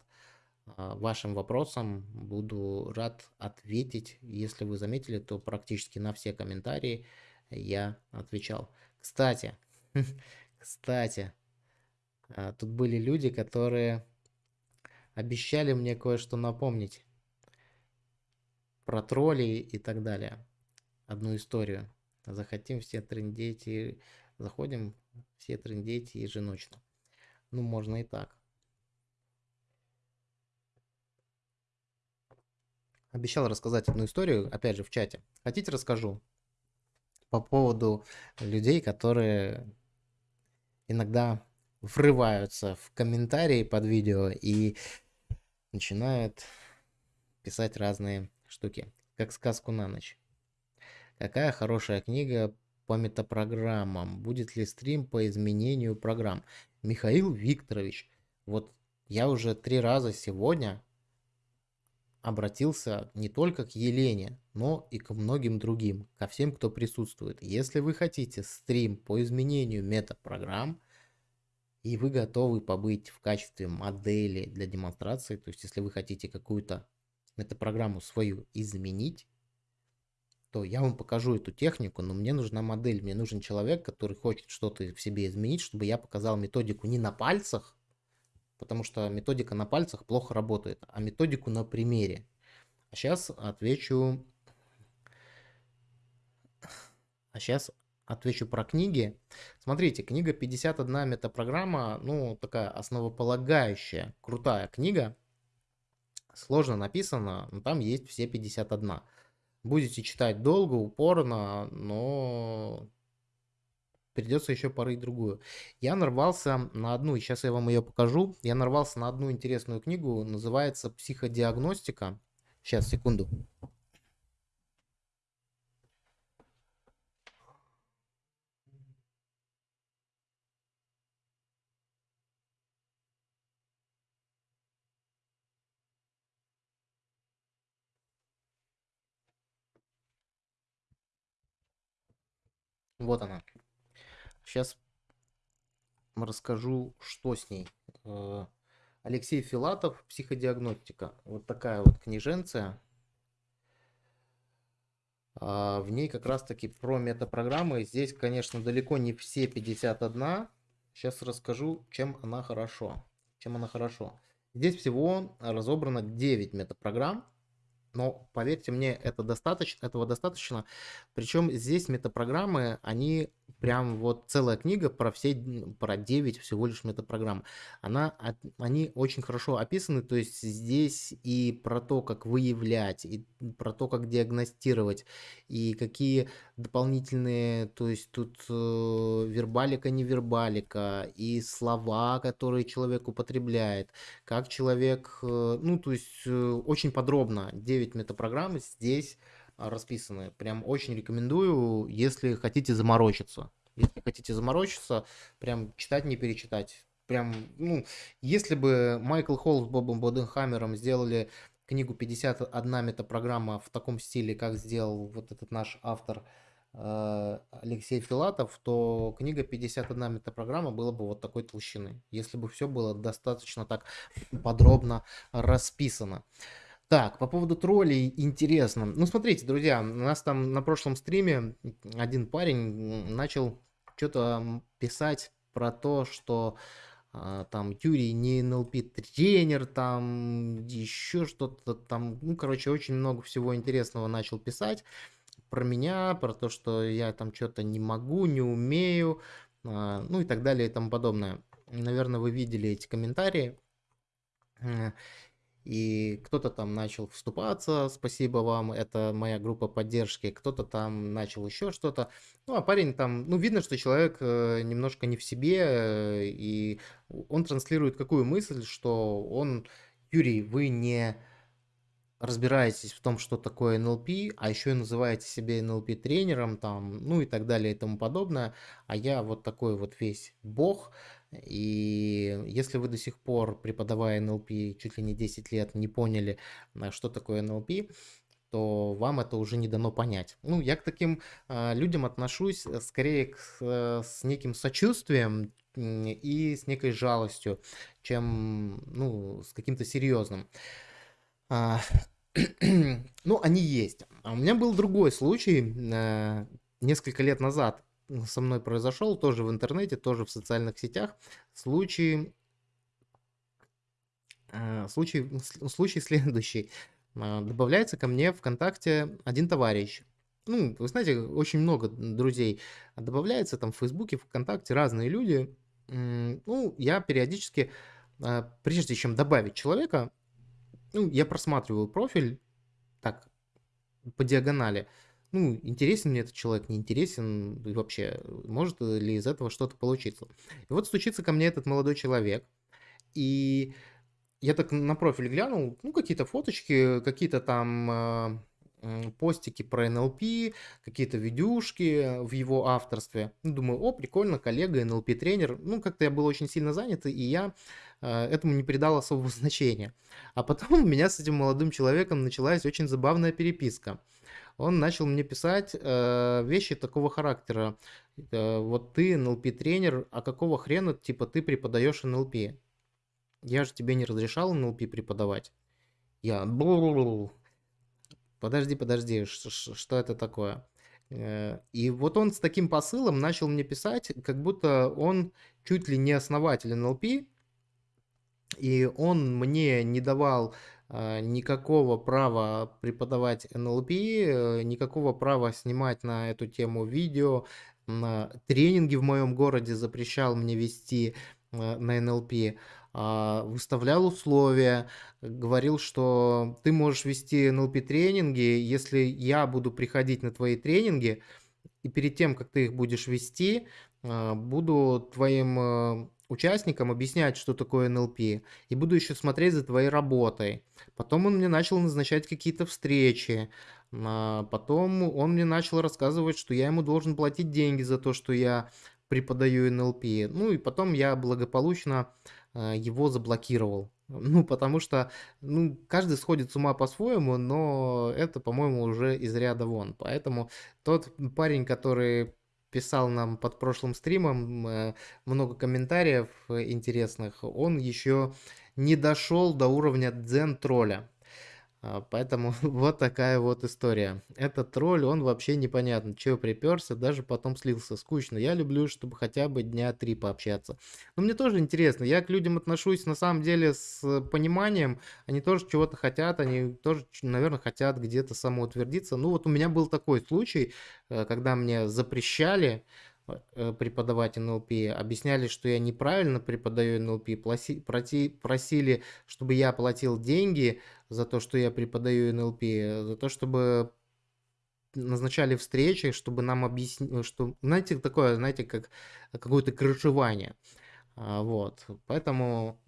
а, вашим вопросам, буду рад ответить. Если вы заметили, то практически на все комментарии я отвечал. Кстати, кстати, а, тут были люди, которые обещали мне кое-что напомнить про троллей и так далее. Одну историю. Захотим все трындеть и... Заходим все трындеть еженочно. Ну, можно и так. Обещал рассказать одну историю, опять же, в чате. Хотите, расскажу? По поводу людей, которые иногда врываются в комментарии под видео и начинают писать разные штуки, как сказку на ночь. Какая хорошая книга по метапрограммам? Будет ли стрим по изменению программ? Михаил Викторович, вот я уже три раза сегодня обратился не только к Елене, но и к многим другим, ко всем, кто присутствует. Если вы хотите стрим по изменению метапрограмм, и вы готовы побыть в качестве модели для демонстрации, то есть если вы хотите какую-то метапрограмму свою изменить, то я вам покажу эту технику, но мне нужна модель, мне нужен человек, который хочет что-то в себе изменить, чтобы я показал методику не на пальцах, потому что методика на пальцах плохо работает, а методику на примере. А сейчас отвечу... А сейчас отвечу про книги. Смотрите, книга 51 метапрограмма, ну, такая основополагающая, крутая книга. Сложно написана, но там есть все 51. Будете читать долго, упорно, но придется еще порыть другую. Я нарвался на одну, сейчас я вам ее покажу. Я нарвался на одну интересную книгу, называется «Психодиагностика». Сейчас, секунду. Вот она. Сейчас расскажу, что с ней. Э, Алексей Филатов, психодиагностика. Вот такая вот книженция. А, в ней как раз таки про метапрограммы. Здесь, конечно, далеко не все 51. Сейчас расскажу, чем она хорошо. Чем она хорошо. Здесь всего разобрано 9 метапрограмм. Но поверьте мне, это достаточно, этого достаточно. Причем здесь метапрограммы, они прям вот целая книга про все, про 9 всего лишь метапрограмм. Она, они очень хорошо описаны, то есть здесь и про то, как выявлять, и про то, как диагностировать, и какие дополнительные, то есть тут э, вербалика, невербалика, и слова, которые человек употребляет, как человек, э, ну, то есть э, очень подробно 9 метапрограмм здесь расписаны. Прям очень рекомендую, если хотите заморочиться. Если хотите заморочиться, прям читать, не перечитать. Прям, ну, если бы Майкл Холл с Бобом Боденхаммером сделали книгу 51 метапрограмма в таком стиле, как сделал вот этот наш автор э, Алексей Филатов, то книга 51 метапрограмма была бы вот такой толщины, если бы все было достаточно так подробно расписано. Так, по поводу троллей интересно. Ну, смотрите, друзья, у нас там на прошлом стриме один парень начал что-то писать про то, что а, там Юрий не НЛП тренер, там еще что-то там, ну, короче, очень много всего интересного начал писать про меня, про то, что я там что-то не могу, не умею, а, ну и так далее и тому подобное. Наверное, вы видели эти комментарии. И кто-то там начал вступаться, спасибо вам, это моя группа поддержки, кто-то там начал еще что-то. Ну, а парень там, ну, видно, что человек э, немножко не в себе, э, и он транслирует какую мысль, что он, Юрий, вы не разбираетесь в том, что такое НЛП, а еще и называете себя НЛП-тренером, там, ну и так далее и тому подобное, а я вот такой вот весь бог, и если вы до сих пор, преподавая НЛП чуть ли не 10 лет, не поняли, э, что такое НЛП, то вам это уже не дано понять. Ну, я к таким э, людям отношусь э, скорее к, э, с неким сочувствием и с некой жалостью, чем ну, с каким-то серьезным. А, ну, они есть. А у меня был другой случай э, несколько лет назад со мной произошел, тоже в интернете, тоже в социальных сетях, случай, э, случай, случай следующий. А, добавляется ко мне ВКонтакте один товарищ. Ну, вы знаете, очень много друзей добавляется там в Фейсбуке, ВКонтакте, разные люди. Ну, я периодически, а, прежде чем добавить человека, ну, я просматриваю профиль так, по диагонали ну, интересен мне этот человек, не интересен, и вообще, может ли из этого что-то получиться. И вот стучится ко мне этот молодой человек, и я так на профиль глянул, ну, какие-то фоточки, какие-то там э, постики про НЛП, какие-то видюшки в его авторстве. Ну, думаю, о, прикольно, коллега, НЛП-тренер. Ну, как-то я был очень сильно занят, и я э, этому не придал особого значения. А потом у меня с этим молодым человеком началась очень забавная переписка он начал мне писать э, вещи такого характера. Э, вот ты НЛП-тренер, а какого хрена, типа, ты преподаешь НЛП? Я же тебе не разрешал НЛП преподавать. Я... Подожди, подожди, что это такое? Э, и вот он с таким посылом начал мне писать, как будто он чуть ли не основатель НЛП, и он мне не давал а, никакого права преподавать НЛП, э, никакого права снимать на эту тему видео, на тренинги в моем городе запрещал мне вести э, на НЛП, выставлял условия, говорил, что ты можешь вести НЛП тренинги, если я буду приходить на твои тренинги, и перед тем, как ты их будешь вести, а, буду твоим э, участникам объяснять, что такое НЛП, и буду еще смотреть за твоей работой. Потом он мне начал назначать какие-то встречи, а потом он мне начал рассказывать, что я ему должен платить деньги за то, что я преподаю НЛП. Ну и потом я благополучно а, его заблокировал. Ну, потому что ну, каждый сходит с ума по-своему, но это, по-моему, уже из ряда вон. Поэтому тот парень, который писал нам под прошлым стримом э, много комментариев интересных, он еще не дошел до уровня дзен-тролля. А, поэтому вот такая вот история. Этот тролль, он вообще непонятно, чего приперся, даже потом слился. Скучно. Я люблю, чтобы хотя бы дня три пообщаться. Но мне тоже интересно. Я к людям отношусь на самом деле с пониманием. Они тоже чего-то хотят, они тоже, наверное, хотят где-то самоутвердиться. Ну вот у меня был такой случай, э, когда мне запрещали преподавать НЛП, объясняли, что я неправильно преподаю НЛП, просили, чтобы я платил деньги за то, что я преподаю НЛП, за то, чтобы назначали встречи, чтобы нам объяснить, что, знаете, такое, знаете, как какое-то крышевание. А, вот, поэтому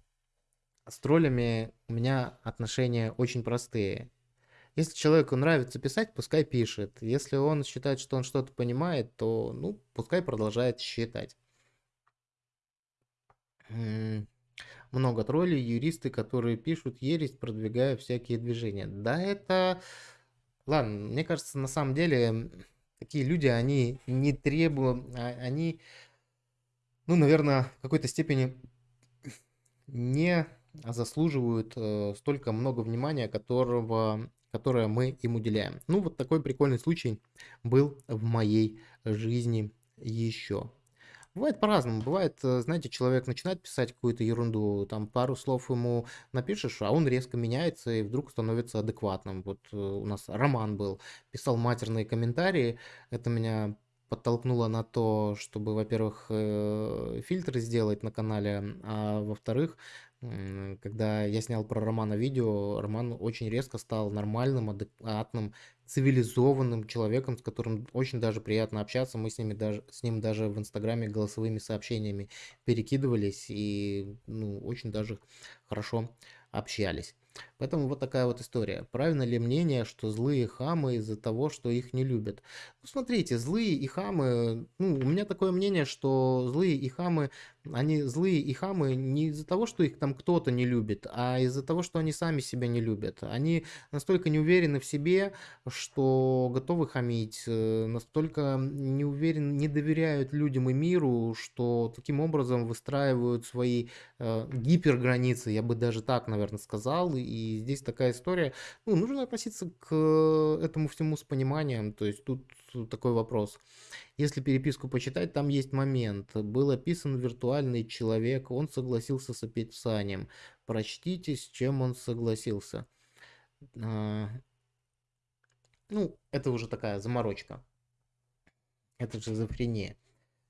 с троллями у меня отношения очень простые. Если человеку нравится писать, пускай пишет. Если он считает, что он что-то понимает, то, ну, пускай продолжает считать. Много троллей, юристы, которые пишут ересь, продвигая всякие движения. Да, это... Ладно, мне кажется, на самом деле, такие люди, они не требуют... А, они, ну, наверное, в какой-то степени не заслуживают э, столько много внимания, которого которое мы им уделяем. Ну, вот такой прикольный случай был в моей жизни еще. Бывает по-разному. Бывает, э, знаете, человек начинает писать какую-то ерунду, там пару слов ему напишешь, а он резко меняется и вдруг становится адекватным. Вот э, у нас Роман был, писал матерные комментарии. Это меня подтолкнуло на то, чтобы, во-первых, э, фильтры сделать на канале, а во-вторых, когда я снял про Романа видео, Роман очень резко стал нормальным, адекватным, цивилизованным человеком, с которым очень даже приятно общаться. Мы с, ними даже, с ним даже в Инстаграме голосовыми сообщениями перекидывались и ну, очень даже хорошо общались. Поэтому вот такая вот история. Правильно ли мнение, что злые хамы из-за того, что их не любят? Ну, смотрите, злые и хамы, ну, у меня такое мнение, что злые и хамы, они злые и хамы не из-за того, что их там кто-то не любит, а из-за того, что они сами себя не любят. Они настолько не уверены в себе, что готовы хамить, э, настолько не уверены, не доверяют людям и миру, что таким образом выстраивают свои э, гиперграницы, я бы даже так, наверное, сказал, и здесь такая история, ну, нужно относиться к этому всему с пониманием, то есть тут такой вопрос. Если переписку почитать, там есть момент. Был описан виртуальный человек, он согласился с описанием. Прочтите, с чем он согласился. А, ну, это уже такая заморочка. Это шизофрения.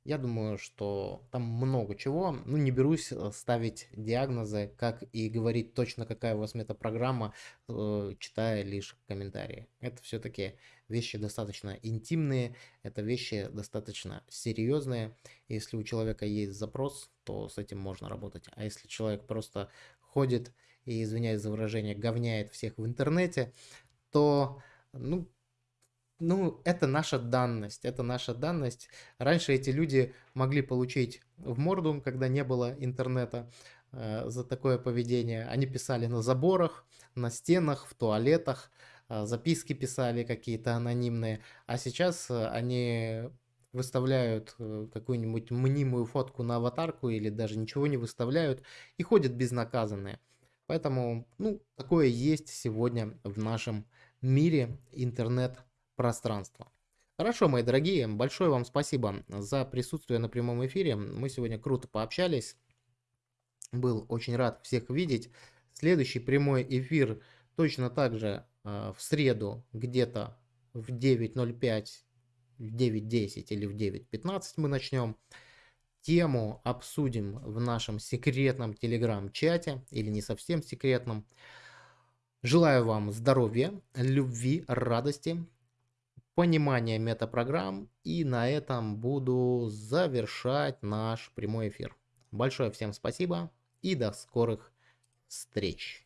Я думаю, что там много чего. Ну, не берусь э, ставить диагнозы, как и говорить точно, какая у вас метапрограмма, э, читая лишь комментарии. Это все-таки вещи достаточно интимные, это вещи достаточно серьезные. Если у человека есть запрос, то с этим можно работать. А если человек просто ходит и, извиняюсь за выражение, говняет всех в интернете, то, ну, ну, это наша данность, это наша данность. Раньше эти люди могли получить в морду, когда не было интернета, э, за такое поведение. Они писали на заборах, на стенах, в туалетах, э, записки писали какие-то анонимные. А сейчас э, они выставляют э, какую-нибудь мнимую фотку на аватарку или даже ничего не выставляют и ходят безнаказанные. Поэтому, ну, такое есть сегодня в нашем мире интернет пространства. Хорошо, мои дорогие, большое вам спасибо за присутствие на прямом эфире. Мы сегодня круто пообщались. Был очень рад всех видеть. Следующий прямой эфир точно так же э, в среду где-то в 9.05, в 9.10 или в 9.15 мы начнем. Тему обсудим в нашем секретном телеграм-чате или не совсем секретном. Желаю вам здоровья, любви, радости, понимание метапрограмм. И на этом буду завершать наш прямой эфир. Большое всем спасибо и до скорых встреч.